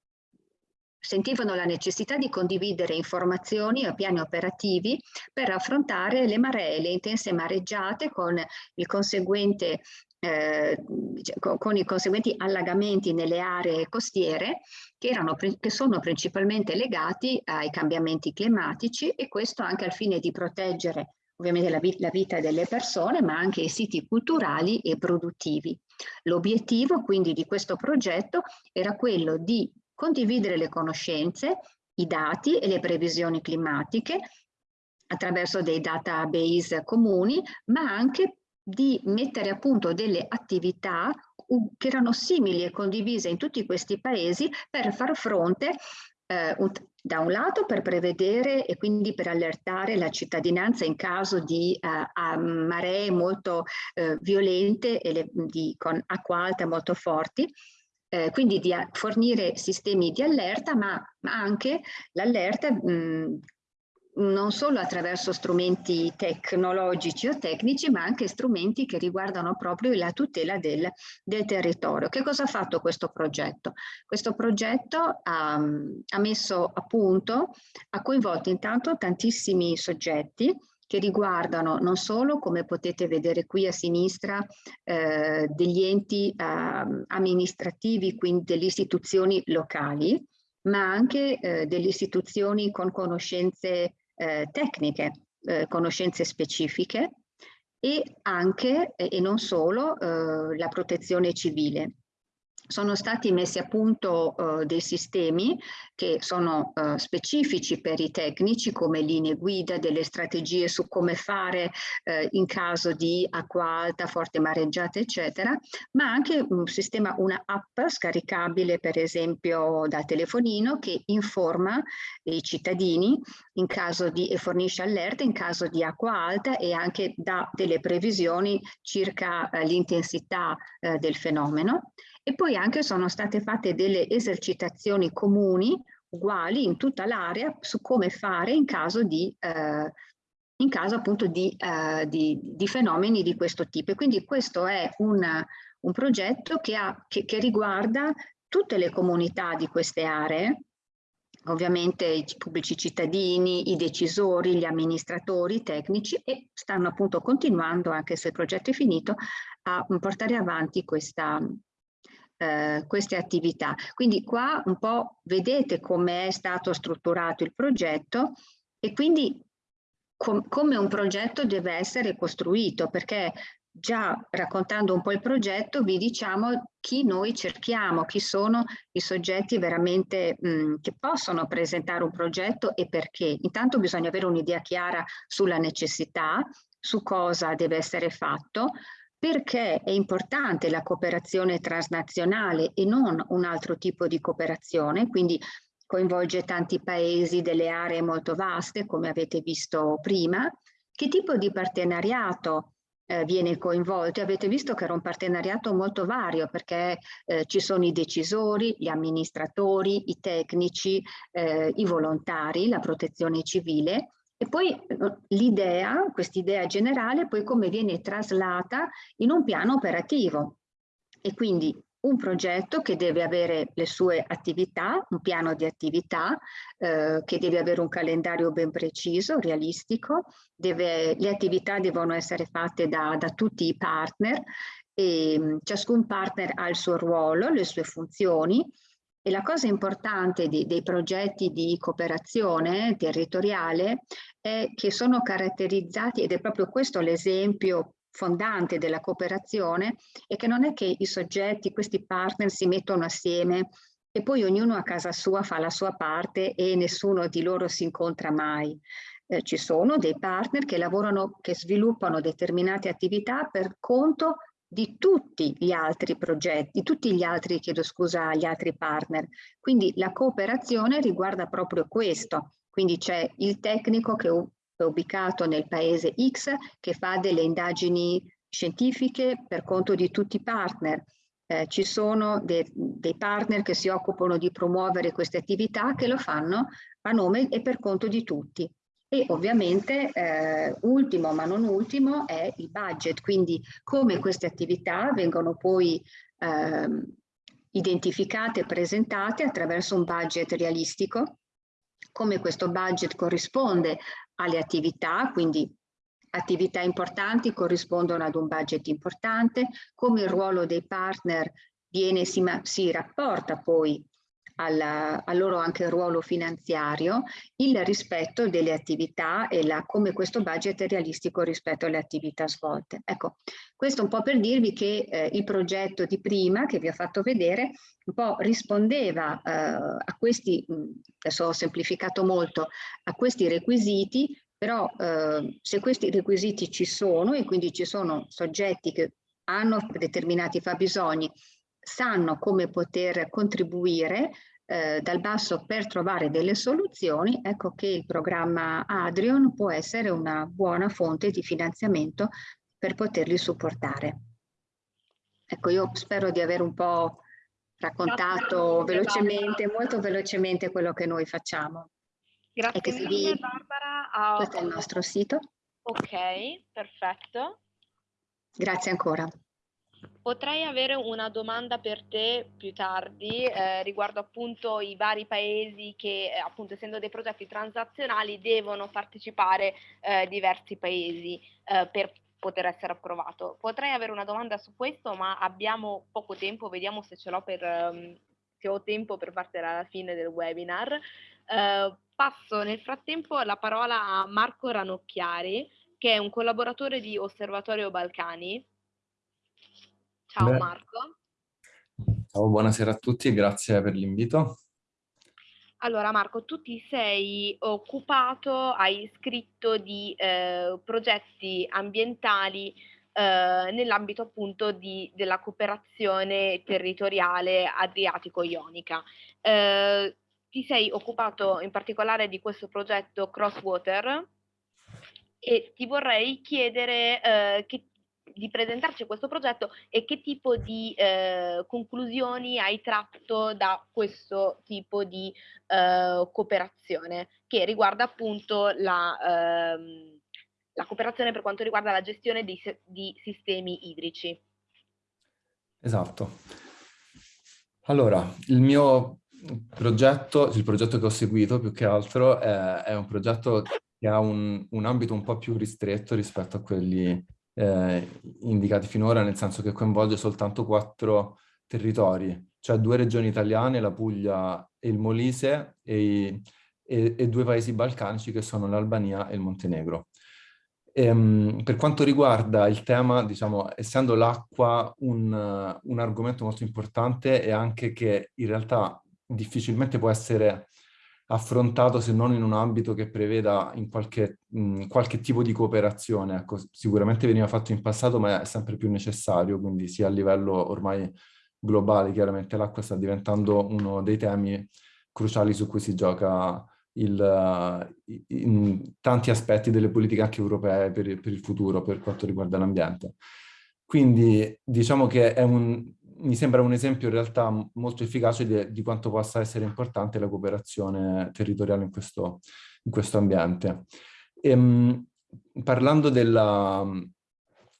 sentivano la necessità di condividere informazioni o piani operativi per affrontare le maree, le intense mareggiate con il conseguente eh, con i conseguenti allagamenti nelle aree costiere che, erano, che sono principalmente legati ai cambiamenti climatici e questo anche al fine di proteggere ovviamente la, la vita delle persone ma anche i siti culturali e produttivi. L'obiettivo quindi di questo progetto era quello di condividere le conoscenze, i dati e le previsioni climatiche attraverso dei database comuni, ma anche di mettere a punto delle attività che erano simili e condivise in tutti questi paesi per far fronte eh, un, da un lato per prevedere e quindi per allertare la cittadinanza in caso di eh, maree molto eh, violente e le, di, con acqua alta molto forti eh, quindi di fornire sistemi di allerta, ma, ma anche l'allerta non solo attraverso strumenti tecnologici o tecnici, ma anche strumenti che riguardano proprio la tutela del, del territorio. Che cosa ha fatto questo progetto? Questo progetto ha, ha messo a punto, ha coinvolto intanto tantissimi soggetti, che riguardano non solo, come potete vedere qui a sinistra, eh, degli enti eh, amministrativi, quindi delle istituzioni locali, ma anche eh, delle istituzioni con conoscenze eh, tecniche, eh, conoscenze specifiche e anche, e non solo, eh, la protezione civile. Sono stati messi a punto uh, dei sistemi che sono uh, specifici per i tecnici come linee guida, delle strategie su come fare uh, in caso di acqua alta, forte mareggiata eccetera, ma anche un sistema, una app scaricabile per esempio da telefonino che informa i cittadini in caso di e fornisce allerte in caso di acqua alta e anche dà delle previsioni circa l'intensità del fenomeno e poi anche sono state fatte delle esercitazioni comuni uguali in tutta l'area su come fare in caso di eh, in caso appunto di, uh, di, di, fenomeni di questo tipo. E quindi questo è una, un progetto che, ha, che, che, riguarda tutte le comunità di queste aree, ovviamente i pubblici cittadini, i decisori, gli amministratori, i tecnici e stanno appunto continuando, anche se il progetto è finito, a portare avanti questa, eh, queste attività. Quindi qua un po' vedete come è stato strutturato il progetto e quindi com come un progetto deve essere costruito perché già raccontando un po' il progetto vi diciamo chi noi cerchiamo, chi sono i soggetti veramente mh, mm, che possono presentare un progetto e perché. Intanto bisogna avere un'idea chiara sulla necessità, su cosa deve essere fatto, perché è importante la cooperazione transnazionale e non un altro tipo di cooperazione, quindi coinvolge tanti paesi delle aree molto vaste, come avete visto prima. Che tipo di partenariato eh, viene coinvolto? Avete visto che era un partenariato molto vario perché eh, ci sono i decisori, gli amministratori, i tecnici, eh, i volontari, la protezione civile e poi l'idea, quest'idea generale, poi come viene traslata in un piano operativo. E quindi un progetto che deve avere le sue attività, un piano di attività, eh, che deve avere un calendario ben preciso, realistico, deve, le attività devono essere fatte da, da tutti i partner e mm, ciascun partner ha il suo ruolo, le sue funzioni e la cosa importante di, dei progetti di cooperazione territoriale è che sono caratterizzati, ed è proprio questo l'esempio fondante della cooperazione, è che non è che i soggetti, questi partner si mettono assieme e poi ognuno a casa sua fa la sua parte e nessuno di loro si incontra mai. Eh, ci sono dei partner che lavorano, che sviluppano determinate attività per conto di tutti gli altri progetti, di tutti gli altri, chiedo scusa, gli altri partner. Quindi la cooperazione riguarda proprio questo. Quindi c'è il tecnico che è ubicato nel paese X che fa delle indagini scientifiche per conto di tutti i partner. Eh, ci sono de dei partner che si occupano di promuovere queste attività che lo fanno a nome e per conto di tutti. E ovviamente eh, ultimo ma non ultimo è il budget, quindi come queste attività vengono poi eh, identificate e presentate attraverso un budget realistico, come questo budget corrisponde alle attività, quindi attività importanti corrispondono ad un budget importante, come il ruolo dei partner viene, si, si rapporta poi alla, al loro anche ruolo finanziario, il rispetto delle attività e la, come questo budget è realistico rispetto alle attività svolte. Ecco, questo un po' per dirvi che eh, il progetto di prima che vi ho fatto vedere un po' rispondeva eh, a questi, adesso ho semplificato molto, a questi requisiti, però eh, se questi requisiti ci sono e quindi ci sono soggetti che hanno determinati fabbisogni sanno come poter contribuire eh, dal basso per trovare delle soluzioni, ecco che il programma Adrion può essere una buona fonte di finanziamento per poterli supportare. Ecco, io spero di aver un po' raccontato velocemente, molto velocemente quello che noi facciamo. Grazie mille vi... Barbara. Oh, Questo è il nostro sito. Ok, perfetto. Grazie ancora. Potrei avere una domanda per te più tardi eh, riguardo appunto i vari paesi che eh, appunto essendo dei progetti transazionali devono partecipare eh, diversi paesi eh, per poter essere approvato. Potrei avere una domanda su questo ma abbiamo poco tempo, vediamo se ce l'ho per, um, se ho tempo per partire alla fine del webinar. Eh, passo nel frattempo la parola a Marco Ranocchiari che è un collaboratore di Osservatorio Balcani Ciao Beh, Marco. Ciao, buonasera a tutti e grazie per l'invito. Allora Marco, tu ti sei occupato, hai scritto di eh, progetti ambientali eh, nell'ambito appunto di, della cooperazione territoriale adriatico-ionica. Eh, ti sei occupato in particolare di questo progetto Crosswater e ti vorrei chiedere eh, che di presentarci questo progetto e che tipo di eh, conclusioni hai tratto da questo tipo di eh, cooperazione che riguarda appunto la, ehm, la, cooperazione per quanto riguarda la gestione di, di sistemi idrici. Esatto. Allora, il mio progetto, il progetto che ho seguito più che altro è, è un progetto che ha un, un ambito un po' più ristretto rispetto a quelli eh, indicati finora, nel senso che coinvolge soltanto quattro territori, cioè due regioni italiane, la Puglia e il Molise, e, e, e due paesi balcanici che sono l'Albania e il Montenegro. E, um, per quanto riguarda il tema, diciamo, essendo l'acqua un, un argomento molto importante e anche che in realtà difficilmente può essere affrontato se non in un ambito che preveda in qualche, mh, qualche tipo di cooperazione. Ecco, sicuramente veniva fatto in passato, ma è sempre più necessario, quindi sia a livello ormai globale, chiaramente l'acqua sta diventando uno dei temi cruciali su cui si gioca il, in tanti aspetti delle politiche anche europee per, per il futuro, per quanto riguarda l'ambiente. Quindi diciamo che è un, mi sembra un esempio in realtà molto efficace di, di, quanto possa essere importante la cooperazione territoriale in questo, in questo ambiente. E, ehm, parlando della,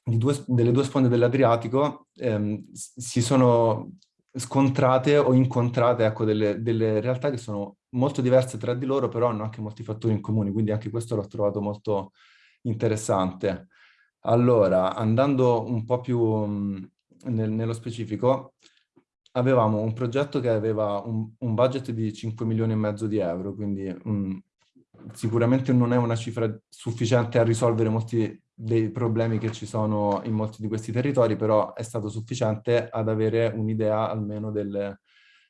due, delle due sponde dell'Adriatico, ehm, si sono scontrate o incontrate ecco, delle, delle, realtà che sono molto diverse tra di loro, però hanno anche molti fattori in comune, quindi anche questo l'ho trovato molto interessante. Allora, andando un po' più nel, nello specifico, avevamo un progetto che aveva un, un, budget di 5 milioni e mezzo di euro, quindi um, sicuramente non è una cifra sufficiente a risolvere molti dei problemi che ci sono in molti di questi territori, però è stato sufficiente ad avere un'idea almeno delle,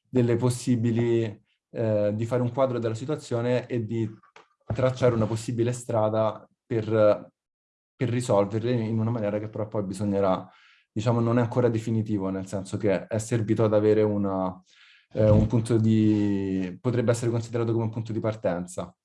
delle possibili, eh, di fare un quadro della situazione e di tracciare una possibile strada per, per risolverle in una maniera che però poi bisognerà diciamo, non è ancora definitivo, nel senso che è servito ad avere una, eh, un punto di... potrebbe essere considerato come un punto di partenza.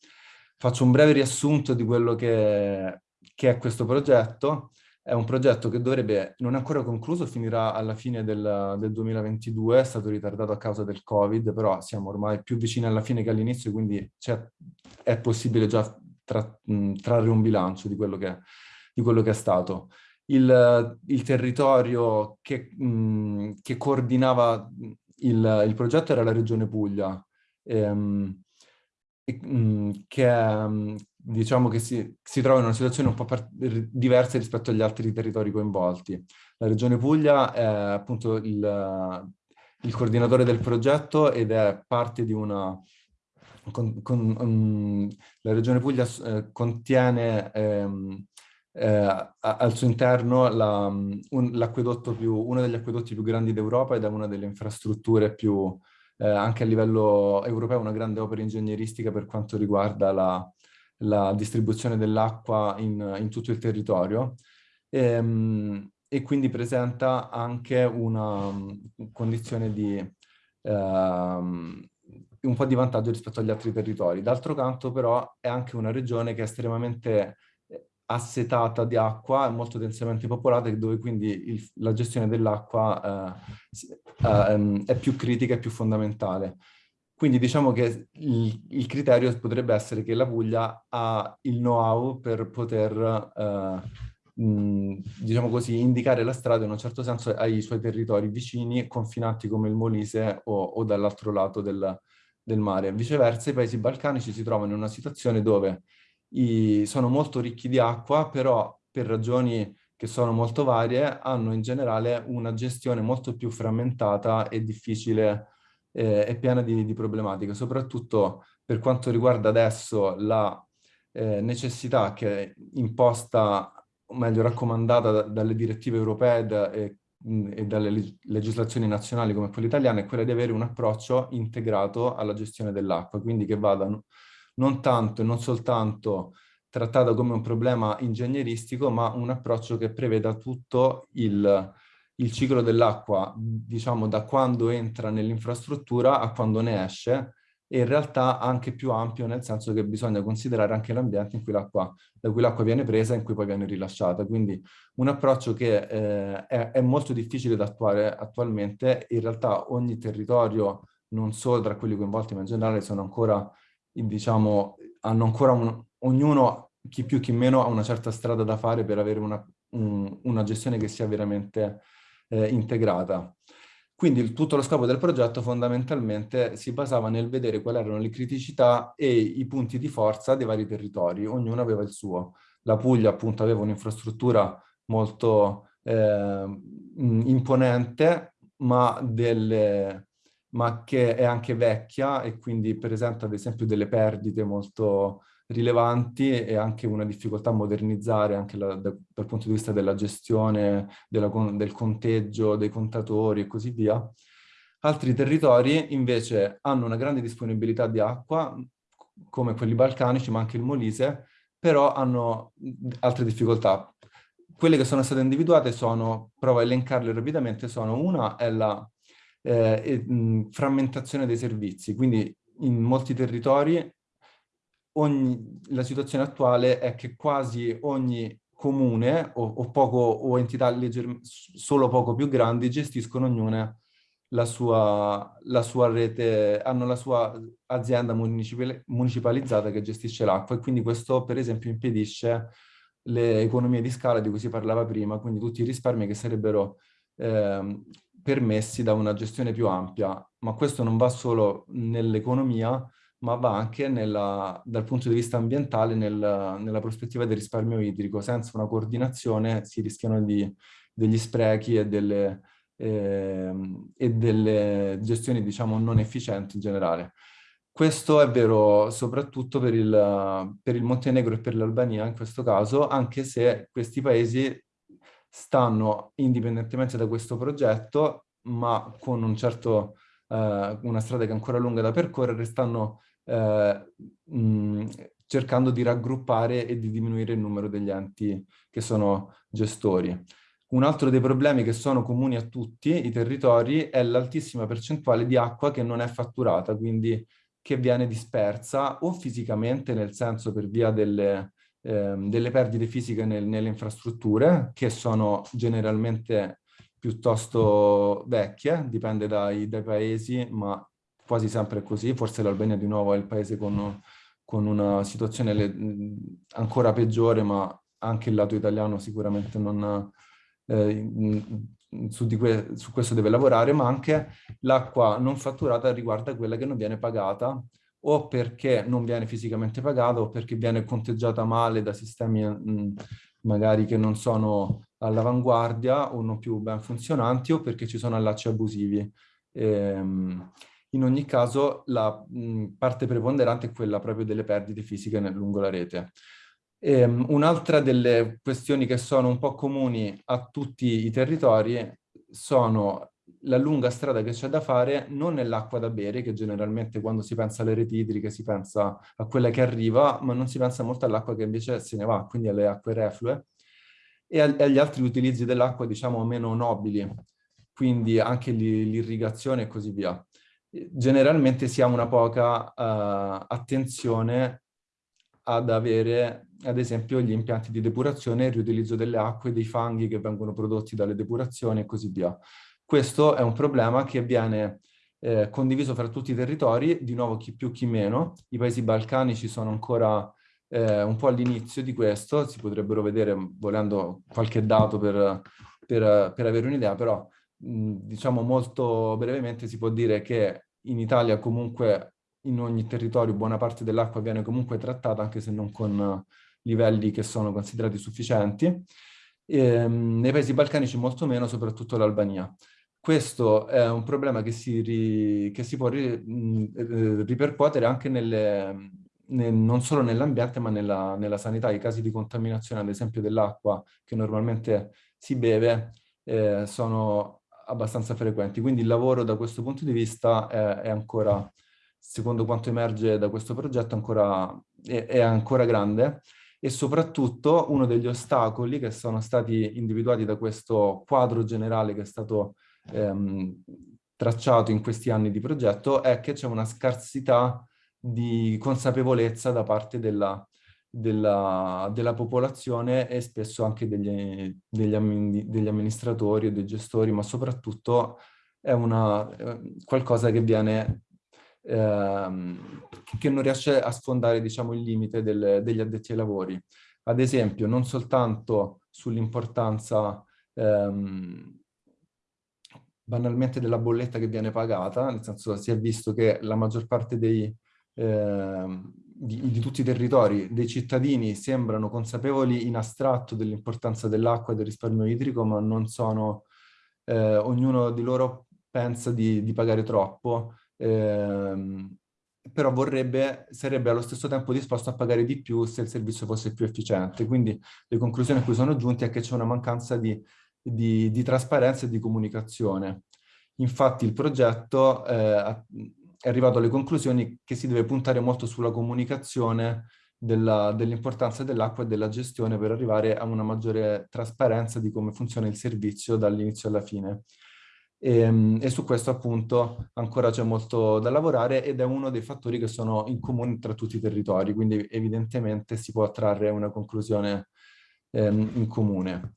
Faccio un breve riassunto di quello che, che è questo progetto. È un progetto che dovrebbe, non è ancora concluso, finirà alla fine del, del 2022, è stato ritardato a causa del Covid, però siamo ormai più vicini alla fine che all'inizio, quindi è possibile già tra, mh, trarre un bilancio di quello che, di quello che è stato il, il territorio che, mh, che coordinava il, il, progetto era la regione Puglia, ehm, e, mh, che diciamo che si, si, trova in una situazione un po' diversa rispetto agli altri territori coinvolti. La regione Puglia è appunto il, il coordinatore del progetto ed è parte di una... Con, con, um, la regione Puglia eh, contiene ehm, eh, al suo interno la, un, più, uno degli acquedotti più grandi d'Europa ed è una delle infrastrutture più, eh, anche a livello europeo, una grande opera ingegneristica per quanto riguarda la, la distribuzione dell'acqua in, in, tutto il territorio. E, ehm, e quindi presenta anche una condizione di um, un po' di vantaggio rispetto agli altri territori. D'altro canto però è anche una regione che è estremamente assetata di acqua, molto densamente popolata, dove quindi il, la gestione dell'acqua eh, eh, è più critica e più fondamentale. Quindi diciamo che il, il, criterio potrebbe essere che la Puglia ha il know-how per poter, eh, mh, diciamo così, indicare la strada in un certo senso ai suoi territori vicini, confinanti come il Molise o, o dall'altro lato del, del mare. Viceversa i paesi balcanici si trovano in una situazione dove i, sono molto ricchi di acqua, però per ragioni che sono molto varie, hanno in generale una gestione molto più frammentata e difficile eh, e piena di, di, problematiche, soprattutto per quanto riguarda adesso la eh, necessità che è imposta, o meglio raccomandata dalle direttive europee da, eh, e dalle legislazioni nazionali come quelle italiane è quella di avere un approccio integrato alla gestione dell'acqua, quindi che vada non tanto e non soltanto trattata come un problema ingegneristico, ma un approccio che preveda tutto il, il ciclo dell'acqua, diciamo da quando entra nell'infrastruttura a quando ne esce, e in realtà anche più ampio nel senso che bisogna considerare anche l'ambiente da cui l'acqua viene presa e in cui poi viene rilasciata. Quindi un approccio che eh, è, è, molto difficile da attuare attualmente, in realtà ogni territorio, non solo tra quelli coinvolti ma in generale, sono ancora, diciamo, hanno ancora un, ognuno, chi più chi meno, ha una certa strada da fare per avere una, un, una gestione che sia veramente eh, integrata. Quindi il, tutto lo scopo del progetto fondamentalmente si basava nel vedere quali erano le criticità e i punti di forza dei vari territori, ognuno aveva il suo. La Puglia appunto aveva un'infrastruttura molto eh, imponente, ma, delle, ma che è anche vecchia e quindi presenta ad esempio delle perdite molto rilevanti e anche una difficoltà a modernizzare anche la, da, dal punto di vista della gestione, della, del conteggio, dei contatori e così via. Altri territori invece hanno una grande disponibilità di acqua, come quelli balcanici, ma anche il Molise, però hanno altre difficoltà. Quelle che sono state individuate sono, provo a elencarle rapidamente, sono una è la eh, frammentazione dei servizi, quindi in molti territori ogni, la situazione attuale è che quasi ogni comune o, o, poco, o entità legger, solo poco più grandi gestiscono ognuna la sua, la sua rete, hanno la sua azienda municipalizzata che gestisce l'acqua e quindi questo per esempio impedisce le economie di scala di cui si parlava prima, quindi tutti i risparmi che sarebbero eh, permessi da una gestione più ampia, ma questo non va solo nell'economia, ma va anche nella, dal punto di vista ambientale nel, nella prospettiva del risparmio idrico. Senza una coordinazione si rischiano di, degli sprechi e delle, eh, e delle gestioni diciamo non efficienti in generale. Questo è vero soprattutto per il, per il Montenegro e per l'Albania in questo caso, anche se questi paesi stanno, indipendentemente da questo progetto, ma con un certo, eh, una strada che è ancora lunga da percorrere, stanno eh, mh, cercando di raggruppare e di diminuire il numero degli enti che sono gestori. Un altro dei problemi che sono comuni a tutti i territori è l'altissima percentuale di acqua che non è fatturata, quindi che viene dispersa o fisicamente, nel senso per via delle, eh, delle perdite fisiche nel, nelle infrastrutture, che sono generalmente piuttosto vecchie, dipende dai, dai paesi, ma quasi sempre così, forse l'Albania di nuovo è il paese con, con una situazione le, ancora peggiore, ma anche il lato italiano sicuramente non, eh, su, que su, questo deve lavorare, ma anche l'acqua non fatturata riguarda quella che non viene pagata o perché non viene fisicamente pagata o perché viene conteggiata male da sistemi mh, magari che non sono all'avanguardia o non più ben funzionanti o perché ci sono allacci abusivi. Ehm, in ogni caso la mh, parte preponderante è quella proprio delle perdite fisiche nel, lungo la rete. Um, Un'altra delle questioni che sono un po' comuni a tutti i territori sono la lunga strada che c'è da fare non nell'acqua da bere, che generalmente quando si pensa alle reti idriche si pensa a quella che arriva, ma non si pensa molto all'acqua che invece se ne va, quindi alle acque reflue, e agli altri utilizzi dell'acqua diciamo meno nobili, quindi anche l'irrigazione e così via generalmente si ha una poca uh, attenzione ad avere, ad esempio, gli impianti di depurazione, il riutilizzo delle acque, dei fanghi che vengono prodotti dalle depurazioni e così via. Questo è un problema che viene eh, condiviso fra tutti i territori, di nuovo chi più chi meno. I paesi balcanici sono ancora eh, un po' all'inizio di questo, si potrebbero vedere volendo qualche dato per, per, per avere un'idea, però diciamo molto brevemente si può dire che in Italia comunque in ogni territorio buona parte dell'acqua viene comunque trattata anche se non con livelli che sono considerati sufficienti. E, ehm, nei paesi balcanici molto meno, soprattutto l'Albania. Questo è un problema che si, ri, che si può ri, eh, ripercuotere anche nelle, nel, non solo nell'ambiente ma nella, nella sanità. I casi di contaminazione ad esempio dell'acqua che normalmente si beve eh, sono abbastanza frequenti. Quindi il lavoro da questo punto di vista è, è ancora, secondo quanto emerge da questo progetto, ancora, è, è ancora grande e soprattutto uno degli ostacoli che sono stati individuati da questo quadro generale che è stato ehm, tracciato in questi anni di progetto è che c'è una scarsità di consapevolezza da parte della, della, della popolazione e spesso anche degli, degli, degli amministratori e dei gestori, ma soprattutto è una, eh, qualcosa che viene ehm, che non riesce a sfondare diciamo, il limite del, degli addetti ai lavori. Ad esempio, non soltanto sull'importanza ehm, banalmente della bolletta che viene pagata, nel senso si è visto che la maggior parte dei, eh, di, di, tutti i territori, dei cittadini sembrano consapevoli in astratto dell'importanza dell'acqua e del risparmio idrico, ma non sono, eh, ognuno di loro pensa di, di pagare troppo, ehm, però vorrebbe, sarebbe allo stesso tempo disposto a pagare di più se il servizio fosse più efficiente. Quindi le conclusioni a cui sono giunti è che c'è una mancanza di di, di trasparenza e di comunicazione. Infatti il progetto eh, è arrivato alle conclusioni che si deve puntare molto sulla comunicazione dell'importanza dell dell'acqua e della gestione per arrivare a una maggiore trasparenza di come funziona il servizio dall'inizio alla fine. E, ehm, e, su questo appunto ancora c'è molto da lavorare ed è uno dei fattori che sono in comune tra tutti i territori, quindi evidentemente si può trarre una conclusione ehm, in comune.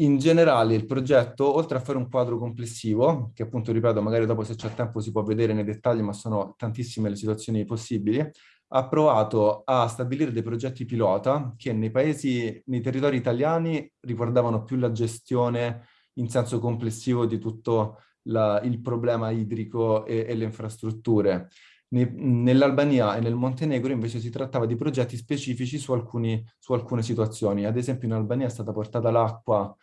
In generale il progetto, oltre a fare un quadro complessivo, che appunto ripeto, magari dopo se c'è tempo si può vedere nei dettagli, ma sono tantissime le situazioni possibili, ha provato a stabilire dei progetti pilota che nei paesi, nei territori italiani riguardavano più la gestione in senso complessivo di tutto la, il problema idrico e, e le infrastrutture. Nell'Albania e nel Montenegro invece si trattava di progetti specifici su, alcuni, su alcune situazioni. Ad esempio in Albania è stata portata l'acqua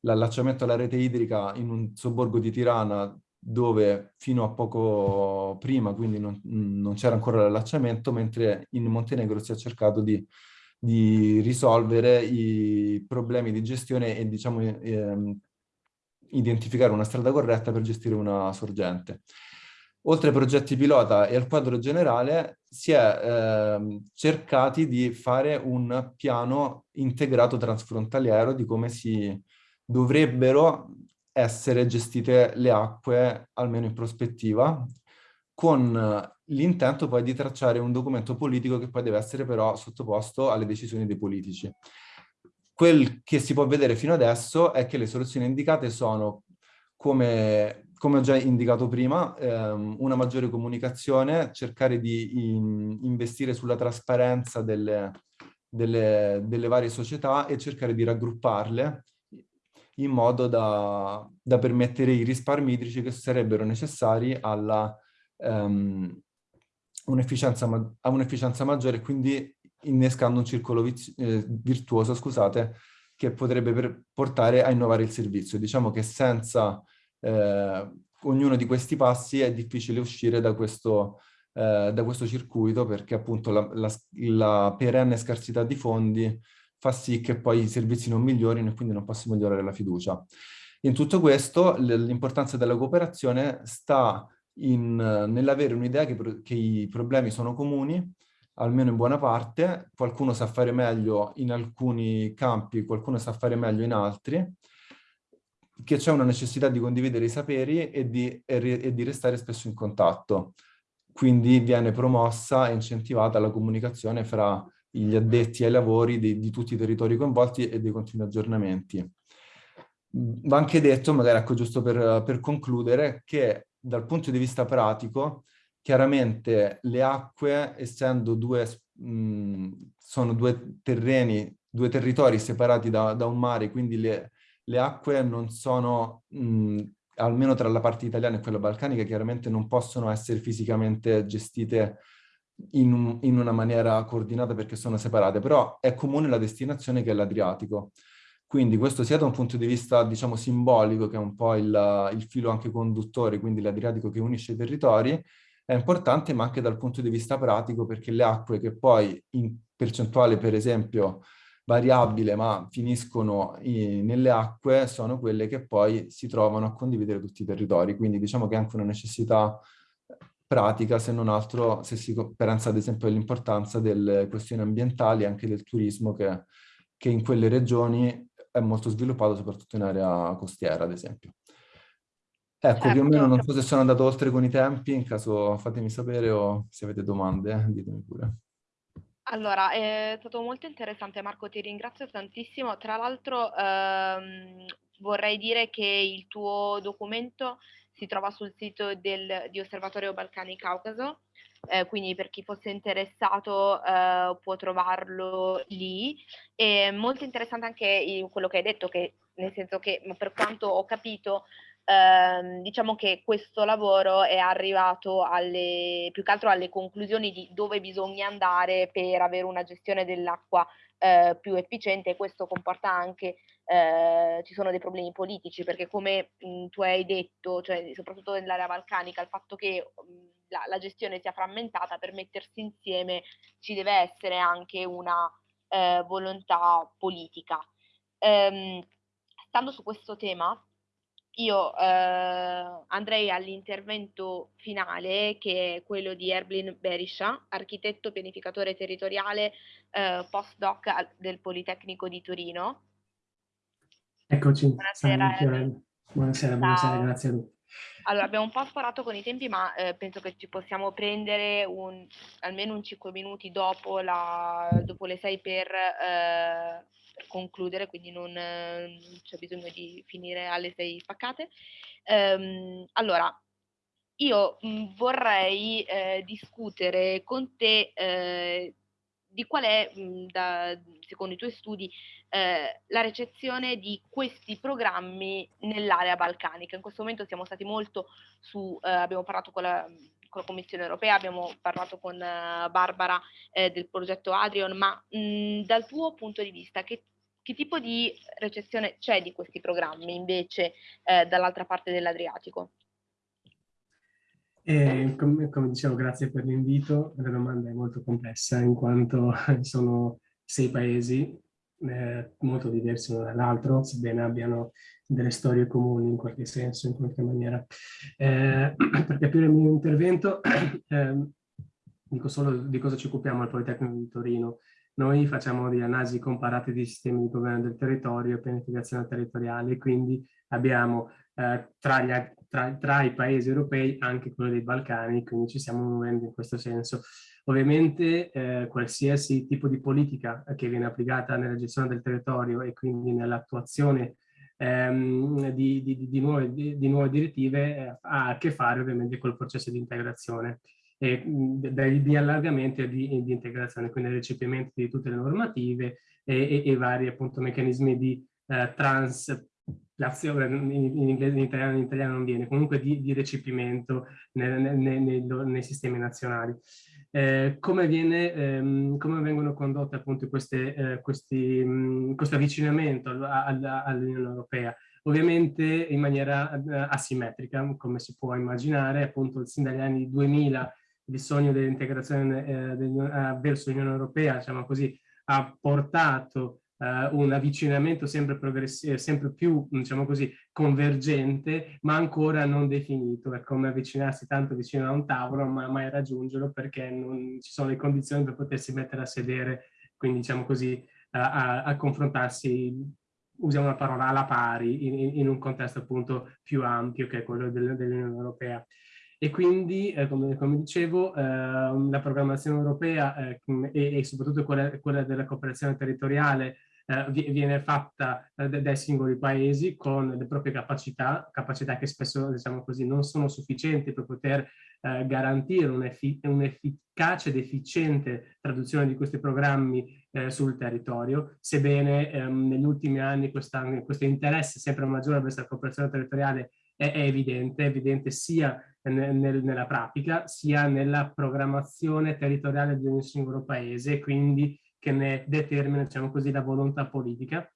l'allacciamento alla rete idrica in un sobborgo di Tirana dove fino a poco prima, quindi non, non c'era ancora l'allacciamento, mentre in Montenegro si è cercato di, di risolvere i problemi di gestione e diciamo ehm, identificare una strada corretta per gestire una sorgente. Oltre ai progetti pilota e al quadro generale, si è eh, cercati di fare un piano integrato transfrontaliero di come si dovrebbero essere gestite le acque, almeno in prospettiva, con l'intento poi di tracciare un documento politico che poi deve essere però sottoposto alle decisioni dei politici. Quel che si può vedere fino adesso è che le soluzioni indicate sono, come, come ho già indicato prima, ehm, una maggiore comunicazione, cercare di in, investire sulla trasparenza delle, delle, delle varie società e cercare di raggrupparle in modo da, da permettere i risparmi idrici che sarebbero necessari alla um, un'efficienza ma un maggiore quindi innescando un circolo eh, virtuoso, scusate, che potrebbe portare a innovare il servizio. Diciamo che senza eh, ognuno di questi passi è difficile uscire da questo, eh, da questo circuito perché appunto la, la, la perenne scarsità di fondi fa sì che poi i servizi non migliorino e quindi non possa migliorare la fiducia. In tutto questo l'importanza della cooperazione sta nell'avere un'idea che, che i problemi sono comuni, almeno in buona parte, qualcuno sa fare meglio in alcuni campi, qualcuno sa fare meglio in altri, che c'è una necessità di condividere i saperi e di, e, di, restare spesso in contatto. Quindi viene promossa e incentivata la comunicazione fra gli addetti ai lavori di, di tutti i territori coinvolti e dei continui aggiornamenti. Va anche detto, magari ecco giusto per, per concludere, che dal punto di vista pratico, chiaramente le acque, essendo due, mh, sono due terreni, due territori separati da, da un mare, quindi le, le acque non sono, mh, almeno tra la parte italiana e quella balcanica, chiaramente non possono essere fisicamente gestite in, un, in, una maniera coordinata perché sono separate, però è comune la destinazione che è l'Adriatico. Quindi questo sia da un punto di vista, diciamo, simbolico, che è un po' il, il filo anche conduttore, quindi l'Adriatico che unisce i territori, è importante, ma anche dal punto di vista pratico, perché le acque che poi in percentuale, per esempio, variabile ma finiscono in, nelle acque sono quelle che poi si trovano a condividere tutti i territori. Quindi diciamo che è anche una necessità pratica, se non altro se si pensa ad esempio all'importanza delle questioni ambientali e anche del turismo che, che in quelle regioni è molto sviluppato, soprattutto in area costiera, ad esempio. Ecco, certo. più o meno non so se sono andato oltre con i tempi, in caso fatemi sapere o se avete domande, ditemi pure. Allora, è stato molto interessante Marco, ti ringrazio tantissimo. Tra l'altro ehm, vorrei dire che il tuo documento si trova sul sito del, di Osservatorio Balcani Caucaso, eh, quindi per chi fosse interessato eh, può trovarlo lì. È molto interessante anche quello che hai detto, che nel senso che per quanto ho capito ehm, diciamo che questo lavoro è arrivato alle, più che altro alle conclusioni di dove bisogna andare per avere una gestione dell'acqua eh, più efficiente e questo comporta anche eh, ci sono dei problemi politici perché come mh, tu hai detto, cioè, soprattutto nell'area balcanica, il fatto che mh, la, la, gestione sia frammentata per mettersi insieme ci deve essere anche una eh, volontà politica. Ehm, stando su questo tema, io eh, andrei all'intervento finale che è quello di Erblin Berisha, architetto pianificatore territoriale eh, postdoc del Politecnico di Torino. Eccoci, buonasera, buonasera, buonasera, grazie a tutti. Allora, abbiamo un po' sparato con i tempi, ma eh, penso che ci possiamo prendere un, almeno un 5 minuti dopo, la, dopo le 6 per eh, concludere, quindi non, non c'è bisogno di finire alle 6 spaccate. Um, allora, io mh, mm, vorrei eh, discutere con te eh, di qual è, mh, mm, da, secondo i tuoi studi, eh, la recezione di questi programmi nell'area balcanica. In questo momento siamo stati molto su, eh, abbiamo parlato con la, con la, Commissione europea, abbiamo parlato con uh, Barbara eh, del progetto Adrian, ma mh, dal tuo punto di vista che, che, tipo di recezione c'è di questi programmi invece eh, dall'altra parte dell'Adriatico? E come, come, dicevo, grazie per l'invito. La domanda è molto complessa in quanto sono sei paesi eh, molto diversi uno dall'altro, sebbene abbiano delle storie comuni in qualche senso, in qualche maniera. Eh, per capire il mio intervento, eh, dico solo di cosa ci occupiamo al Politecnico di Torino. Noi facciamo delle analisi comparate di sistemi di governo del territorio e pianificazione territoriale, quindi abbiamo eh, tra, gli, tra, tra, i paesi europei anche quello dei Balcani, quindi ci stiamo muovendo in questo senso. Ovviamente eh, qualsiasi tipo di politica che viene applicata nella gestione del territorio e quindi nell'attuazione ehm, di, di, di, nuove, di, nuove, direttive eh, ha a che fare ovviamente col processo di integrazione e di allargamento e di, integrazione, quindi il recepimento di tutte le normative e, e, e vari appunto meccanismi di eh, trans l'azione in, in, inglese, in italiano, in italiano non viene, comunque di, di recepimento nel, nel, nel, nei sistemi nazionali. Eh, come, viene, ehm, come, vengono condotte appunto queste, eh, questi, mh, questo avvicinamento all'Unione Europea? Ovviamente in maniera eh, asimmetrica, come si può immaginare, appunto sin dagli anni 2000 il sogno dell'integrazione eh, verso l'Unione Europea, diciamo così, ha portato Uh, un avvicinamento sempre, progressivo, sempre più, diciamo così, convergente, ma ancora non definito. È come avvicinarsi tanto vicino a un tavolo, ma mai raggiungerlo perché non ci sono le condizioni per potersi mettere a sedere, quindi diciamo così, a, a, a confrontarsi, usiamo una parola alla pari, in, in, un contesto appunto più ampio che è quello del, dell'Unione Europea. E quindi, eh, come, come, dicevo, eh, la programmazione europea eh, e, e, soprattutto quella, quella della cooperazione territoriale eh, viene fatta eh, dai singoli paesi con le proprie capacità, capacità che spesso diciamo così, non sono sufficienti per poter eh, garantire un'efficace ed efficiente traduzione di questi programmi eh, sul territorio, sebbene ehm, negli ultimi anni questo interesse sempre maggiore verso la cooperazione territoriale è, è evidente, è evidente sia nel, nel, nella pratica sia nella programmazione territoriale di ogni singolo paese, quindi che ne determina, diciamo così, la volontà politica.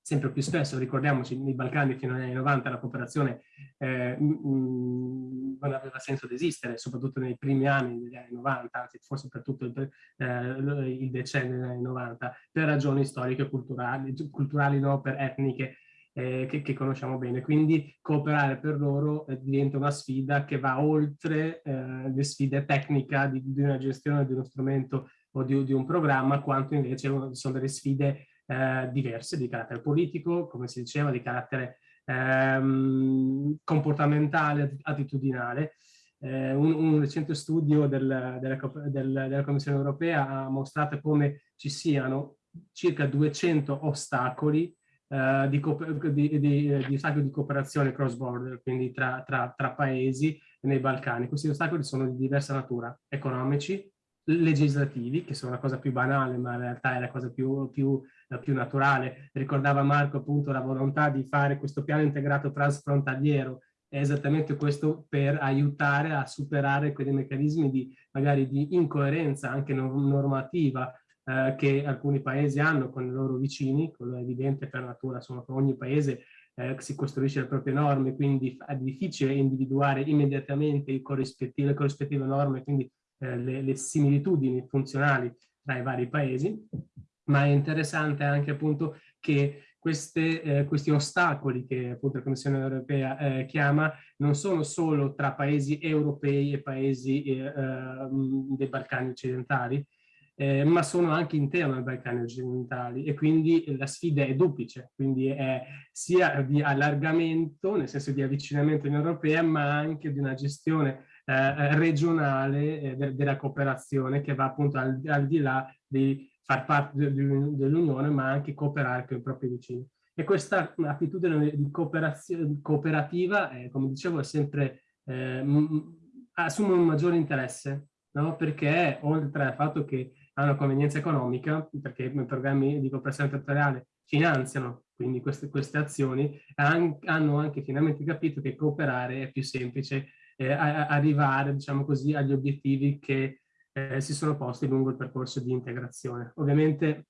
sempre più spesso, ricordiamoci, nei Balcani fino agli anni 90 la cooperazione eh, non aveva senso di esistere, soprattutto nei primi anni degli anni 90, anzi forse per tutto il, eh, il decennio degli anni 90, per ragioni storiche culturali, culturali no, per etniche eh, che, che, conosciamo bene. Quindi cooperare per loro eh, diventa una sfida che va oltre eh, le sfide tecniche di, di, una gestione di uno strumento o di, di un programma, quanto invece sono delle sfide eh, diverse di carattere politico, come si diceva, di carattere ehm, comportamentale, attitudinale. Eh, un, un, recente studio del, della, del, della Commissione europea ha mostrato come ci siano circa 200 ostacoli Uh, di, di, di, di, ostacoli di cooperazione cross border, quindi tra, tra, tra, paesi nei Balcani. Questi ostacoli sono di diversa natura, economici, legislativi, che sono la cosa più banale, ma in realtà è la cosa più, più, più naturale. Ricordava Marco appunto la volontà di fare questo piano integrato transfrontaliero, è esattamente questo per aiutare a superare quei meccanismi di magari di incoerenza anche normativa eh, che alcuni paesi hanno con i loro vicini, quello è evidente per natura, insomma, ogni paese eh, si costruisce le proprie norme, quindi è difficile individuare immediatamente le corrispettive, le corrispettive norme, quindi eh, le, le, similitudini funzionali tra i vari paesi, ma è interessante anche appunto che queste, eh, questi ostacoli che appunto la Commissione europea eh, chiama non sono solo tra paesi europei e paesi eh, ehm, dei Balcani occidentali, eh, ma sono anche interno ai Balcani occidentali. E quindi la sfida è duplice, quindi è sia di allargamento, nel senso di avvicinamento in Europea, ma anche di una gestione eh, regionale eh, de della cooperazione che va appunto al, al di là di far parte de dell'Unione ma anche cooperare con i propri vicini. E questa attitudine di cooperativa, eh, come dicevo, è sempre, eh, assume un maggiore interesse, no? perché oltre al fatto che ha una convenienza economica, perché i programmi di cooperazione territoriale finanziano quindi queste, queste azioni, hanno anche finalmente capito che cooperare è più semplice eh, arrivare, diciamo così, agli obiettivi che eh, si sono posti lungo il percorso di integrazione. Ovviamente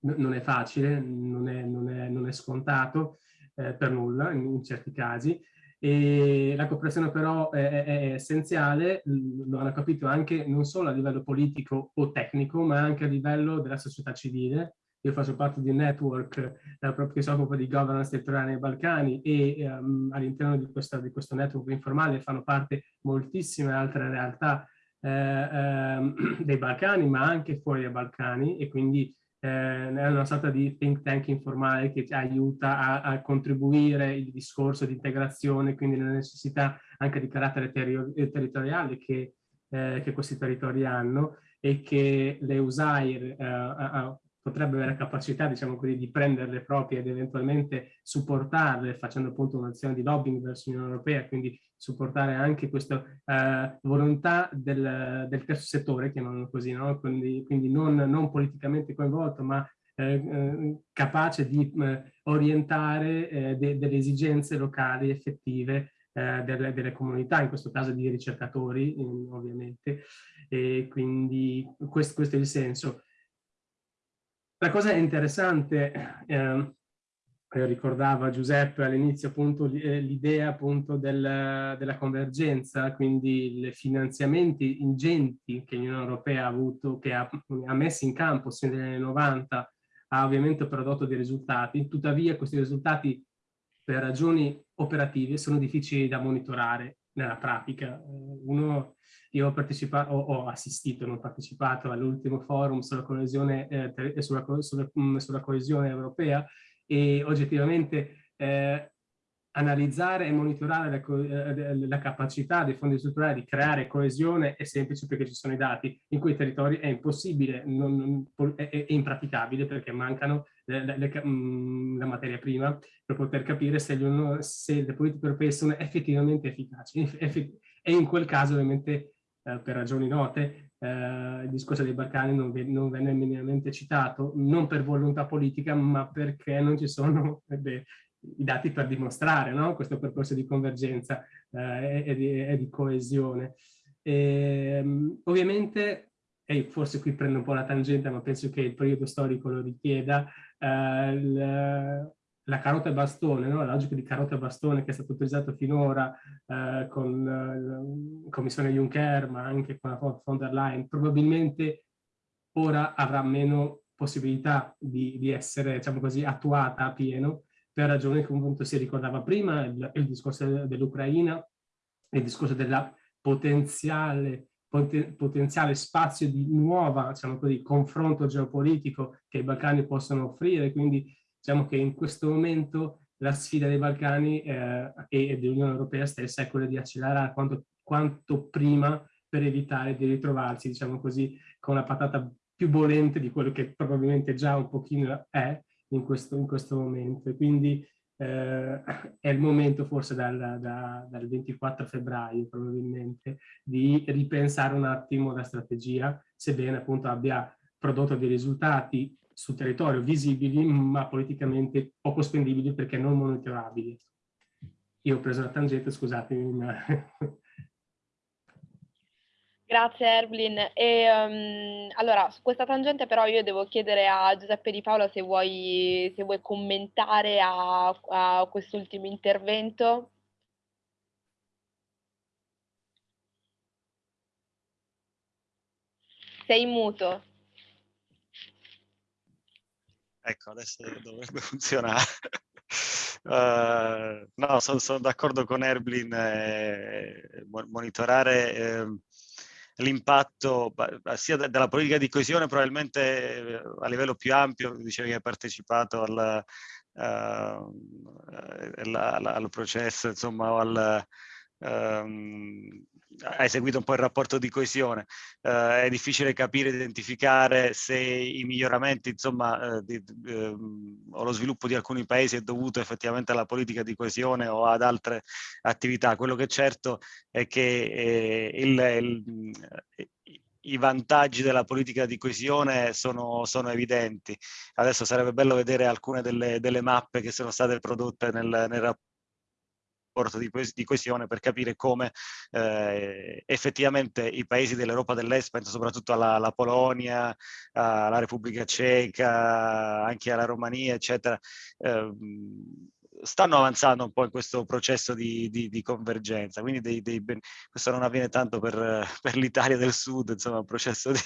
non è facile, non è, non è, non è scontato eh, per nulla in, in, certi casi, e la cooperazione però è, è, essenziale, lo hanno capito anche non solo a livello politico o tecnico, ma anche a livello della società civile, io faccio parte di un network eh, che si occupa di governance territoriale nei Balcani e um, all'interno di, di, questo network informale fanno parte moltissime altre realtà eh, eh, dei Balcani, ma anche fuori dai Balcani e quindi eh, è una sorta di think tank informale che ci aiuta a, a contribuire il discorso di integrazione, quindi la necessità anche di carattere ter territoriale che, eh, che, questi territori hanno e che le USAIR eh, potrebbe avere la capacità, diciamo così, di prenderle proprie ed eventualmente supportarle facendo appunto un'azione di lobbying verso l'Unione Europea, quindi supportare anche questa eh, volontà del, del, terzo settore, chiamiamolo così, no? quindi, quindi non, non, politicamente coinvolto, ma eh, eh capace di eh, orientare eh, de, delle esigenze locali effettive eh, delle, delle, comunità, in questo caso di ricercatori ovviamente, e quindi questo, questo è il senso. La cosa interessante, eh, ricordava Giuseppe all'inizio appunto eh, l'idea appunto del, della convergenza, quindi i finanziamenti ingenti che l'Unione Europea ha avuto, che ha, ha messo in campo sin negli anni 90, ha ovviamente prodotto dei risultati, tuttavia questi risultati per ragioni operative sono difficili da monitorare nella pratica. Uno io ho partecipato, ho, ho assistito, non partecipato all'ultimo forum sulla coesione, eh, sulla, sulla, mm, sulla, coesione europea e oggettivamente eh, analizzare e monitorare la, eh, la, capacità dei fondi strutturali di creare coesione è semplice perché ci sono i dati. In quei territori è impossibile, non, è, è, impraticabile perché mancano le, le, le, mm, la materia prima per poter capire se, gli, se le politiche europee sono effettivamente efficaci. E in quel caso ovviamente eh, per ragioni note, eh, il discorso dei Balcani non, non, venne minimamente citato, non per volontà politica, ma perché non ci sono beh, i dati per dimostrare no? questo percorso di convergenza eh, e, di, e, di, coesione. E, ehm, ovviamente, e forse qui prendo un po' la tangente, ma penso che il periodo storico lo richieda, eh, il, la carota e bastone, no? la logica di carota e bastone che è stata utilizzata finora eh, con eh, la Commissione Juncker, ma anche con la von der Leyen, probabilmente ora avrà meno possibilità di, di essere, diciamo così, attuata a pieno, per ragioni che appunto si ricordava prima, il, il discorso dell'Ucraina, il discorso della potenziale potenziale spazio di nuova, diciamo così, confronto geopolitico che i Balcani possono offrire, quindi diciamo che in questo momento la sfida dei Balcani eh, e dell'Unione Europea stessa è quella di accelerare quanto, quanto prima per evitare di ritrovarsi, diciamo così, con la patata più bollente di quello che probabilmente già un pochino è in questo, in questo momento. Quindi eh, è il momento forse dal, da, dal 24 febbraio probabilmente di ripensare un attimo la strategia, sebbene appunto abbia prodotto dei risultati sul territorio visibili ma politicamente poco spendibili perché non monitorabili. Io ho preso la tangente, scusatemi, ma Grazie Erblin. E, um, allora, su questa tangente però io devo chiedere a Giuseppe Di Paolo se vuoi, se vuoi commentare a, a quest'ultimo intervento. Sei muto. Ecco, adesso dovrebbe funzionare. uh, no, sono, sono d'accordo con Erblin, eh, monitorare eh, l'impatto sia della politica di coesione probabilmente eh, a livello più ampio, dicevi che hai partecipato al, uh, al processo, insomma, al, um, hai seguito un po' il rapporto di coesione, uh, è difficile capire, identificare se i miglioramenti insomma, uh, di, uh, o lo sviluppo di alcuni paesi è dovuto effettivamente alla politica di coesione o ad altre attività. Quello che è certo è che eh, il, il, i vantaggi della politica di coesione sono, sono, evidenti. Adesso sarebbe bello vedere alcune delle, delle mappe che sono state prodotte nel, nel rapporto rapporto di, di coesione per capire come eh, effettivamente i paesi dell'Europa dell'Est, penso soprattutto alla, alla, Polonia, alla Repubblica Ceca, anche alla Romania, eccetera, eh, stanno avanzando un po' in questo processo di, di, di convergenza, quindi dei, dei questo non avviene tanto per, per l'Italia del Sud, insomma un processo di,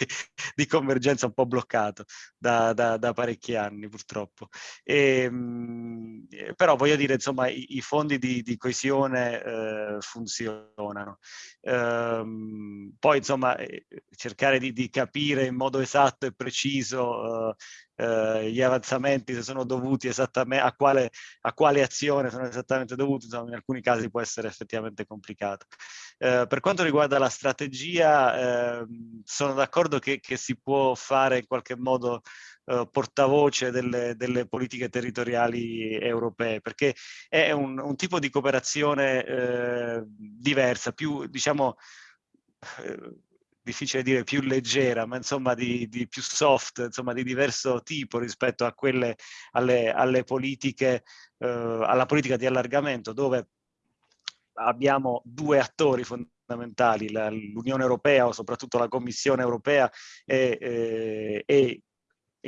di convergenza un po' bloccato da, da, da parecchi anni purtroppo. E, ehm, però voglio dire, insomma, i, i fondi di, coesione eh, funzionano. Ehm, poi, insomma, eh, cercare di, capire in modo esatto e preciso eh, eh, gli avanzamenti se sono dovuti esattamente a quale, a quale azione sono esattamente dovuti, insomma in alcuni casi può essere effettivamente complicato. Eh, per quanto riguarda la strategia, eh, sono d'accordo che, che, si può fare in qualche modo eh, portavoce delle, delle, politiche territoriali europee, perché è un, un tipo di cooperazione eh, diversa, più diciamo difficile dire più leggera, ma insomma di, di, più soft, insomma di diverso tipo rispetto a quelle, alle, alle politiche, eh, alla politica di allargamento, dove abbiamo due attori fondamentali, l'Unione Europea o soprattutto la Commissione Europea e, e, e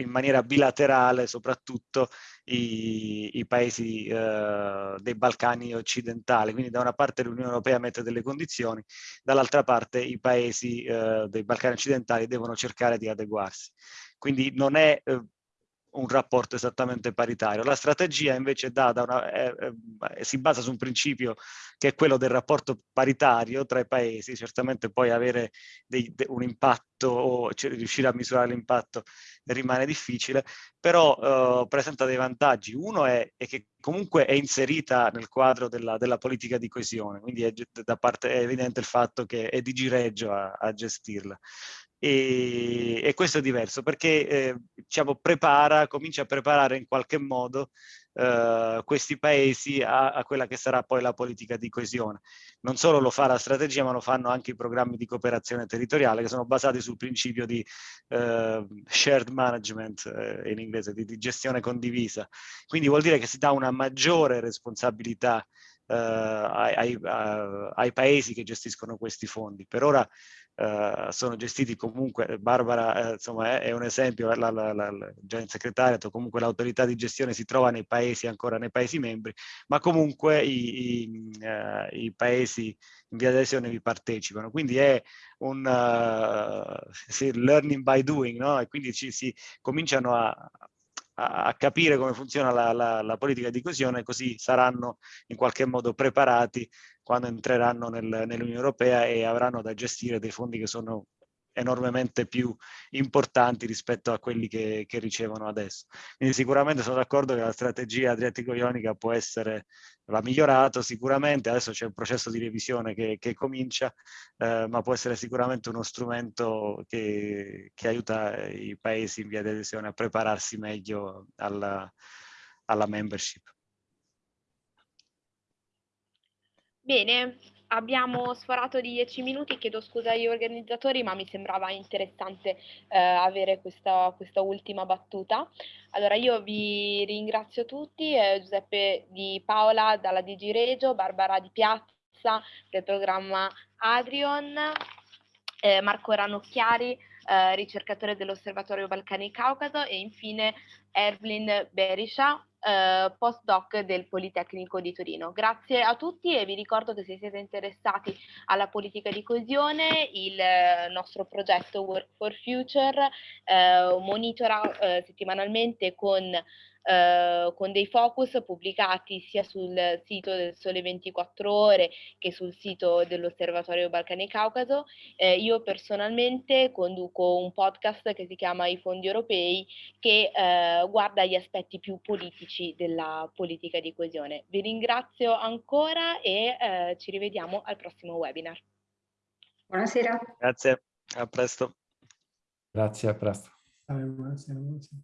in maniera bilaterale soprattutto i, i paesi eh, dei Balcani occidentali. Quindi da una parte l'Unione Europea mette delle condizioni, dall'altra parte i paesi eh, dei Balcani occidentali devono cercare di adeguarsi. Quindi non è eh, un rapporto esattamente paritario. La strategia invece una, è, è, si basa su un principio che è quello del rapporto paritario tra i paesi, certamente poi avere dei, de, un impatto o cioè, riuscire a misurare l'impatto rimane difficile, però uh, presenta dei vantaggi. Uno è, è, che comunque è inserita nel quadro della, della politica di coesione, quindi è, parte, è evidente il fatto che è di Gireggio a, a gestirla e, e questo è diverso perché eh, diciamo, prepara, comincia a preparare in qualche modo eh, questi paesi a, a, quella che sarà poi la politica di coesione. Non solo lo fa la strategia ma lo fanno anche i programmi di cooperazione territoriale che sono basati sul principio di eh, shared management eh, in inglese, di, di gestione condivisa. Quindi vuol dire che si dà una maggiore responsabilità ai, ai, ai, paesi che gestiscono questi fondi. Per ora uh, sono gestiti comunque, Barbara uh, insomma è, è, un esempio, la, la, la, in segretariato, comunque l'autorità di gestione si trova nei paesi, ancora nei paesi membri, ma comunque i, i, uh, i paesi in via adesione vi partecipano. Quindi è un sì, learning by doing, no? E quindi ci si cominciano a, a capire come funziona la, la, la, politica di coesione, così saranno in qualche modo preparati quando entreranno nel, nell'Unione Europea e avranno da gestire dei fondi che sono enormemente più importanti rispetto a quelli che, che ricevono adesso. Quindi sicuramente sono d'accordo che la strategia adriatico-ionica può essere, va migliorato sicuramente, adesso c'è un processo di revisione che, che comincia, eh, ma può essere sicuramente uno strumento che, che, aiuta i paesi in via di adesione a prepararsi meglio alla, alla membership. Bene, abbiamo sforato di 10 minuti, chiedo scusa agli organizzatori, ma mi sembrava interessante eh, avere questa, questa, ultima battuta. Allora, io vi ringrazio tutti, eh, Giuseppe Di Paola dalla Digi Regio, Barbara Di Piazza del programma Adrion, eh, Marco Ranocchiari, eh, ricercatore dell'Osservatorio Balcani Caucaso e infine Erwin Berisha, eh, postdoc del Politecnico di Torino. Grazie a tutti e vi ricordo che se siete interessati alla politica di coesione, il eh, nostro progetto Work for Future eh, monitora eh, settimanalmente con eh, con dei focus pubblicati sia sul sito del Sole 24 Ore che sul sito dell'Osservatorio Balcani Caucaso. Eh, io personalmente conduco un podcast che si chiama I Fondi Europei che eh, guarda gli aspetti più politici della politica di coesione. Vi ringrazio ancora e eh, ci rivediamo al prossimo webinar. Buonasera. Grazie, a presto. Grazie, a presto. Buonasera, buonasera.